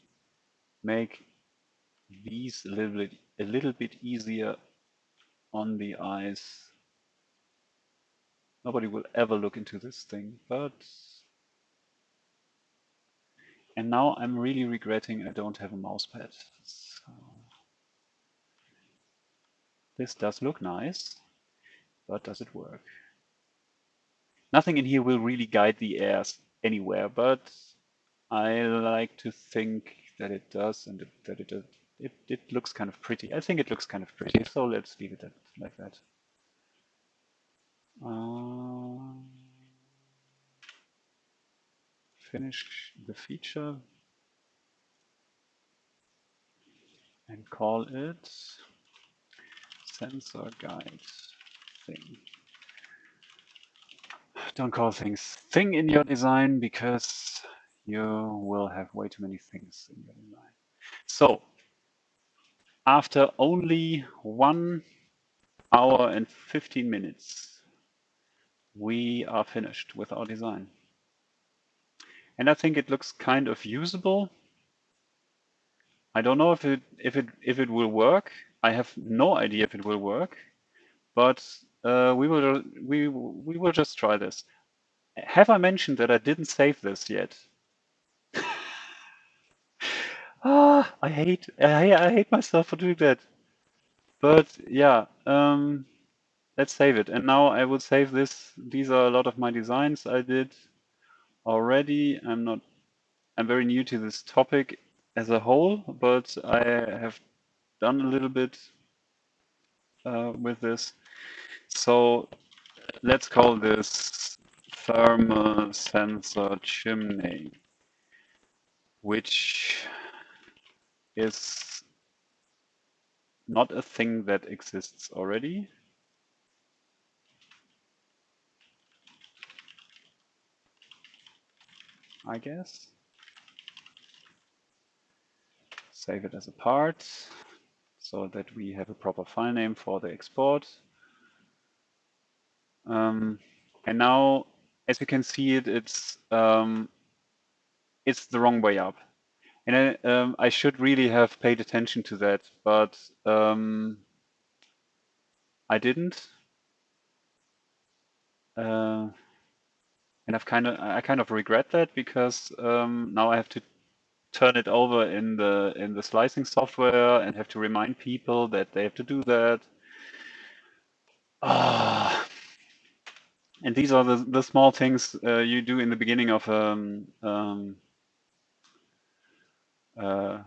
make these a little bit a little bit easier on the eyes. Nobody will ever look into this thing, but and now I'm really regretting I don't have a mouse pad. So this does look nice, but does it work? Nothing in here will really guide the airs anywhere, but I like to think that it does and that it, it, it looks kind of pretty. I think it looks kind of pretty, so let's leave it at, like that. Uh, finish the feature and call it sensor guide thing. Don't call things thing in your design because you will have way too many things in your design. So after only one hour and 15 minutes, we are finished with our design. And I think it looks kind of usable. I don't know if it if it if it will work. I have no idea if it will work, but uh, we will we we will just try this. Have I mentioned that I didn't save this yet? (laughs) ah, I hate I, I hate myself for doing that. But yeah, um, let's save it. And now I will save this. These are a lot of my designs I did already. I'm not, I'm very new to this topic as a whole, but I have done a little bit uh, with this. So let's call this thermal sensor chimney, which is not a thing that exists already. I guess. Save it as a part so that we have a proper file name for the export. Um, and now as you can see it, it's um, it's the wrong way up. And I, um, I should really have paid attention to that, but um, I didn't. Uh, and I've kind of I kind of regret that because um, now I have to turn it over in the in the slicing software and have to remind people that they have to do that. Ah. And these are the, the small things uh, you do in the beginning of um, um, uh,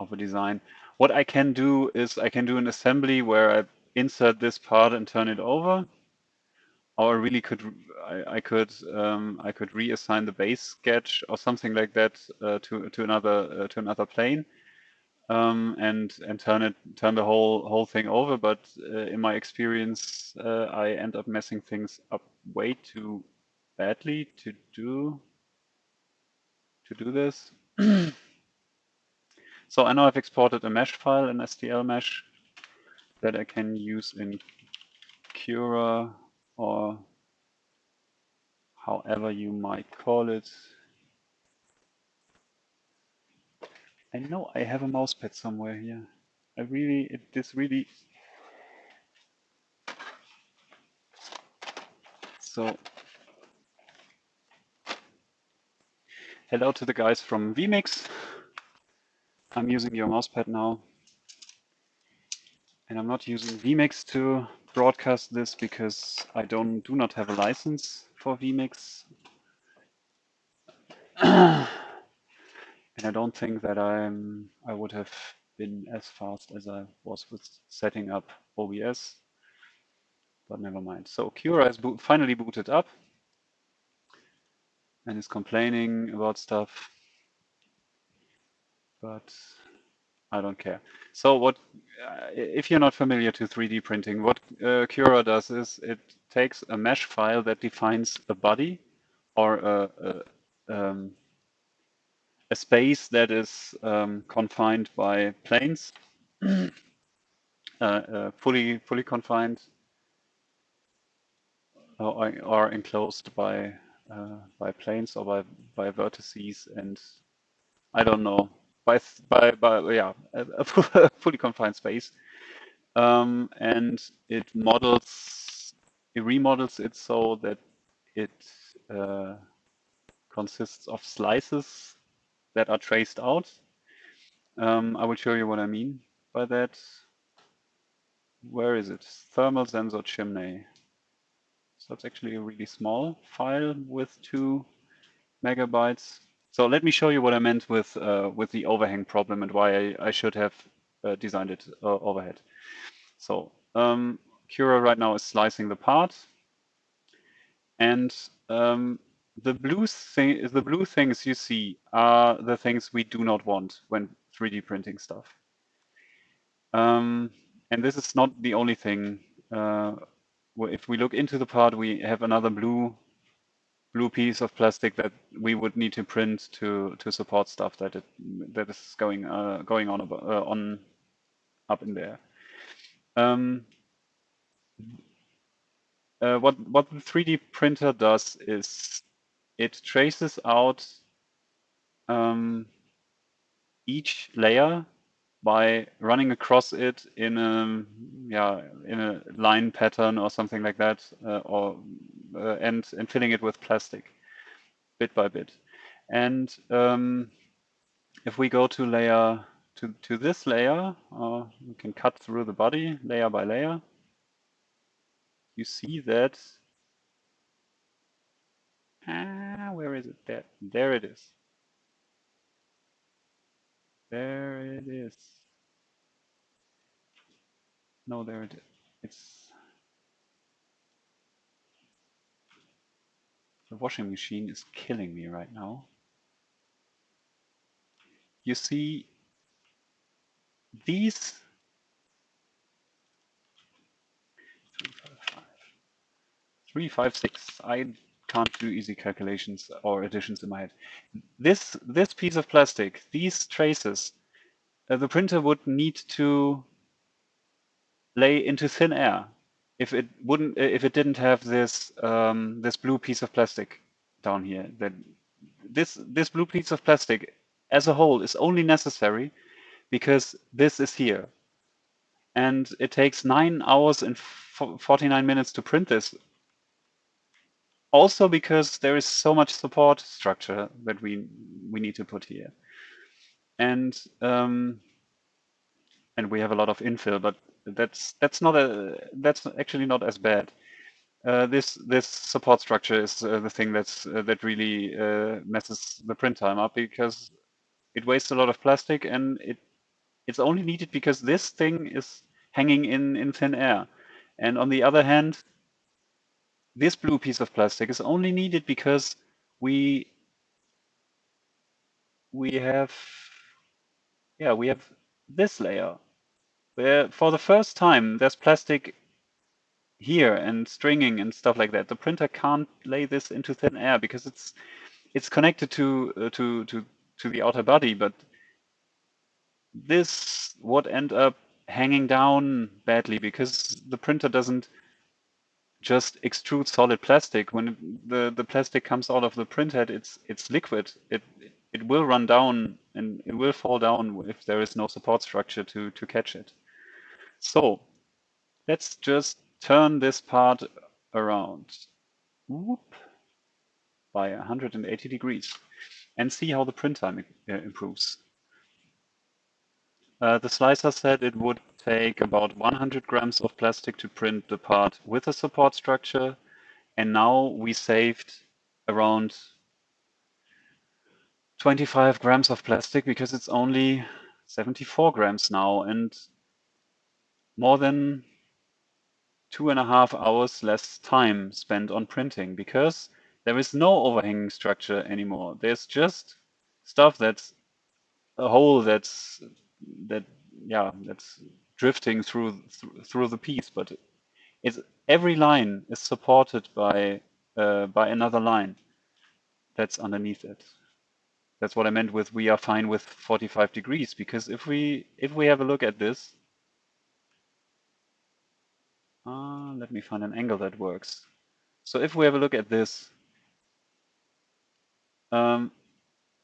of a design. What I can do is I can do an assembly where I insert this part and turn it over. Or I really could I, I could um, I could reassign the base sketch or something like that uh, to to another uh, to another plane um, and and turn it turn the whole whole thing over. But uh, in my experience, uh, I end up messing things up way too badly to do to do this. (clears throat) so I know I've exported a mesh file, an STL mesh that I can use in Cura or however you might call it. I know I have a mousepad somewhere here. I really, it, this really. So, hello to the guys from vMix. I'm using your mousepad now. And I'm not using vMix to broadcast this because I don't do not have a license for vMix. (clears throat) And I don't think that I'm I would have been as fast as I was with setting up OBS, but never mind. So Cura boot finally booted up and is complaining about stuff, but I don't care. So what, uh, if you're not familiar to 3D printing, what uh, Cura does is it takes a mesh file that defines a body or a, a um, a space that is um, confined by planes, (clears throat) uh, uh, fully fully confined or, or enclosed by uh, by planes or by by vertices and I don't know by by by yeah (laughs) a, fully confined space um, and it models it remodels it so that it uh, consists of slices that are traced out. Um, I will show you what I mean by that. Where is it? Thermal sensor chimney. So it's actually a really small file with two megabytes. So let me show you what I meant with uh, with the overhang problem and why I, I should have uh, designed it uh, overhead. So um, Cura right now is slicing the part. And um, the blue thing the blue things you see are the things we do not want when 3D printing stuff. Um, and this is not the only thing. Uh, if we look into the part, we have another blue blue piece of plastic that we would need to print to to support stuff that it that is going uh, going on uh, on up in there. Um, uh, what what the 3D printer does is it traces out um, each layer by running across it in a yeah in a line pattern or something like that, uh, or uh, and and filling it with plastic, bit by bit. And um, if we go to layer to to this layer, uh, we can cut through the body layer by layer. You see that Ah, where is it? There, there it is. There it is. No, there it is. It's the washing machine is killing me right now. You see these three, five, five. Three, five, six. I can't do easy calculations or additions in my head. This, this piece of plastic, these traces, uh, the printer would need to lay into thin air if it wouldn't if it didn't have this um, this blue piece of plastic down here. That this this blue piece of plastic as a whole is only necessary because this is here. And it takes nine hours and 49 minutes to print this also because there is so much support structure that we we need to put here. And um, and we have a lot of infill but that's that's not a that's actually not as bad. Uh, this this support structure is uh, the thing that's uh, that really uh, messes the print time up because it wastes a lot of plastic and it it's only needed because this thing is hanging in in thin air. And on the other hand this blue piece of plastic is only needed because we we have yeah we have this layer where for the first time there's plastic here and stringing and stuff like that. The printer can't lay this into thin air because it's it's connected to uh, to to to the outer body, but this would end up hanging down badly because the printer doesn't just extrude solid plastic. When the the plastic comes out of the printhead, it's it's liquid. It it will run down and it will fall down if there is no support structure to to catch it. So let's just turn this part around whoop, by 180 degrees and see how the print time uh, improves. Uh, the slicer said it would take about 100 grams of plastic to print the part with a support structure. And now we saved around 25 grams of plastic because it's only 74 grams now and more than two and a half hours less time spent on printing because there is no overhanging structure anymore. There's just stuff that's a hole that's that yeah that's drifting through th through the piece, but it's every line is supported by uh, by another line that's underneath it. That's what I meant with we are fine with 45 degrees because if we if we have a look at this uh, let me find an angle that works. So if we have a look at this, um,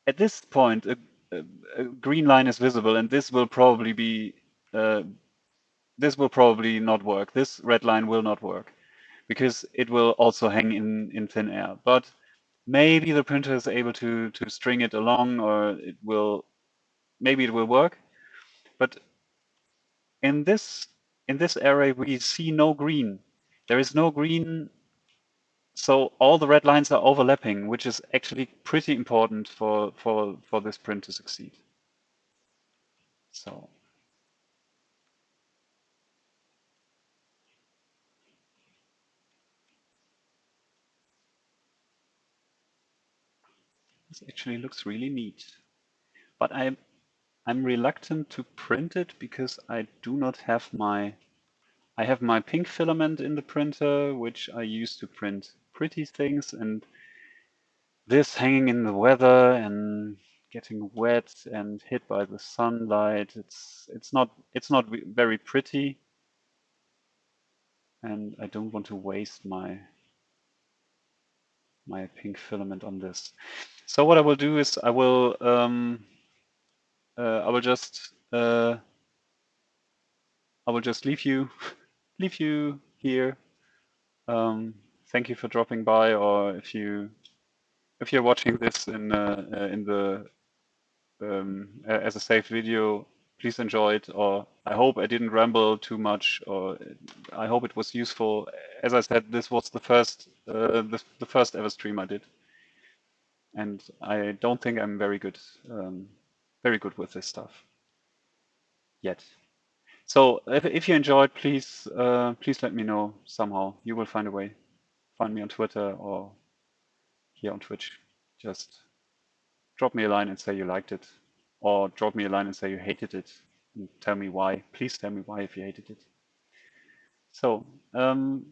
at this point, a, a, green line is visible, and this will probably be uh, this will probably not work. This red line will not work because it will also hang in in thin air. But maybe the printer is able to to string it along, or it will maybe it will work. But in this in this array, we see no green. There is no green, so all the red lines are overlapping, which is actually pretty important for, for, for this print to succeed. So. This actually looks really neat. But I'm I'm reluctant to print it because I do not have my, I have my pink filament in the printer, which I use to print pretty things and this hanging in the weather and getting wet and hit by the sunlight. It's, it's not, it's not very pretty. And I don't want to waste my, my pink filament on this. So what I will do is I will, um, uh, I will just uh, I will just leave you (laughs) leave you here. Um, thank you for dropping by, or if you if you're watching this in uh, uh in the um, as a saved video, please enjoy it. Or I hope I didn't ramble too much, or I hope it was useful. As I said, this was the first uh, the, the first ever stream I did, and I don't think I'm very good. Um, very good with this stuff yet. So if, if you enjoyed, please uh, please let me know somehow. You will find a way. Find me on Twitter or here on Twitch. Just drop me a line and say you liked it, or drop me a line and say you hated it, and tell me why. Please tell me why if you hated it. So um,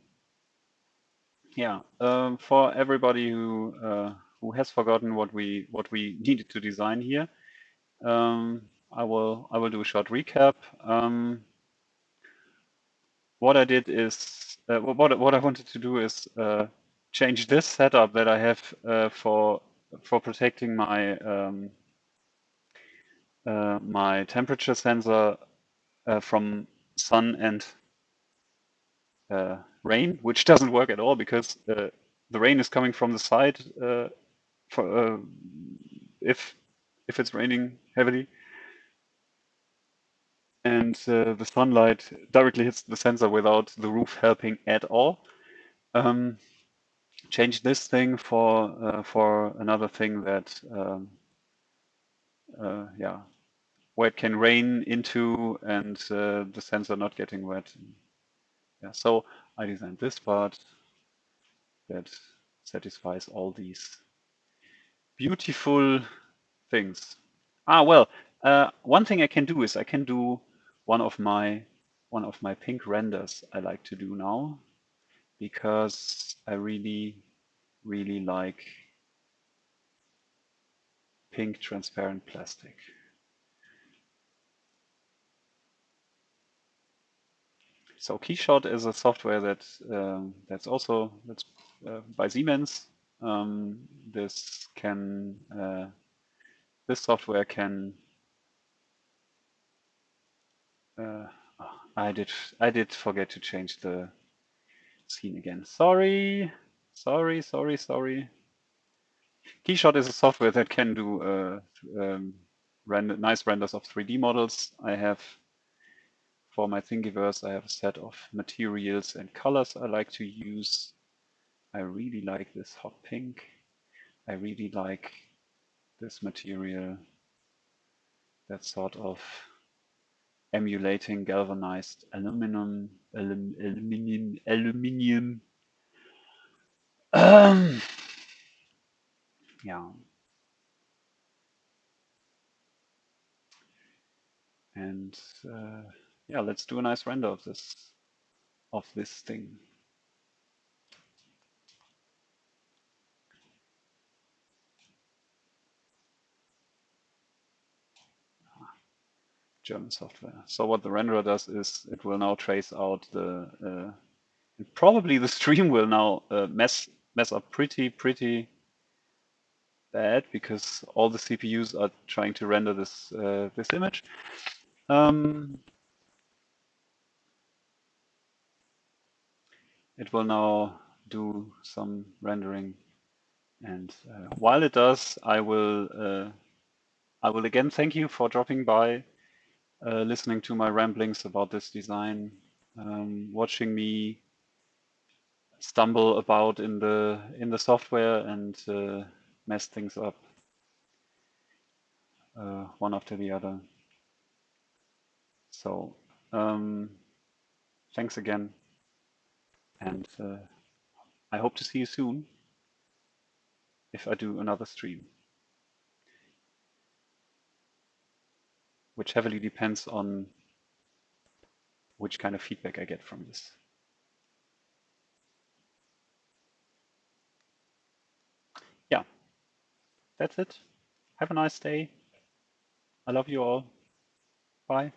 yeah, um, for everybody who uh, who has forgotten what we what we (laughs) needed to design here, um, I will I will do a short recap. Um, what I did is uh, what what I wanted to do is uh, change this setup that I have uh, for for protecting my um, uh, my temperature sensor uh, from sun and uh, rain, which doesn't work at all because the rain is coming from the side for, if if it's raining heavily and uh, the sunlight directly hits the sensor without the roof helping at all. Um, change this thing for uh, for another thing that um, uh, yeah where it can rain into and uh, the sensor not getting wet. Yeah, so I designed this part that satisfies all these beautiful things. Ah, well, uh, one thing I can do is I can do one of my one of my pink renders I like to do now because I really really like pink transparent plastic. So Keyshot is a software that um, that's also that's uh, by Siemens. Um, this can uh, this software can uh, I did I did forget to change the scene again. Sorry, sorry, sorry, sorry. Keyshot is a software that can do uh, um, render, nice renders of 3D models. I have for my Thingiverse, I have a set of materials and colors I like to use. I really like this hot pink. I really like this material. That sort of emulating galvanized aluminum, alum, aluminium, aluminium. Um, yeah. And uh, yeah, let's do a nice render of this, of this thing. German software. So what the renderer does is it will now trace out the, uh, probably the (laughs) stream will now uh, mess mess up pretty, pretty bad because all the CPUs are trying to render this uh, this image. Um, it will now do some rendering, and uh, while it does, I will uh, I will again thank you for dropping by uh, listening to my ramblings about this design, um, watching me stumble about in the in the software and uh, mess things up uh, one after the other. So um, thanks again, and uh, I hope to see you soon if I do another stream. Which heavily depends on which kind of feedback I get from this. Yeah, that's it. Have a nice day. I love you all. Bye.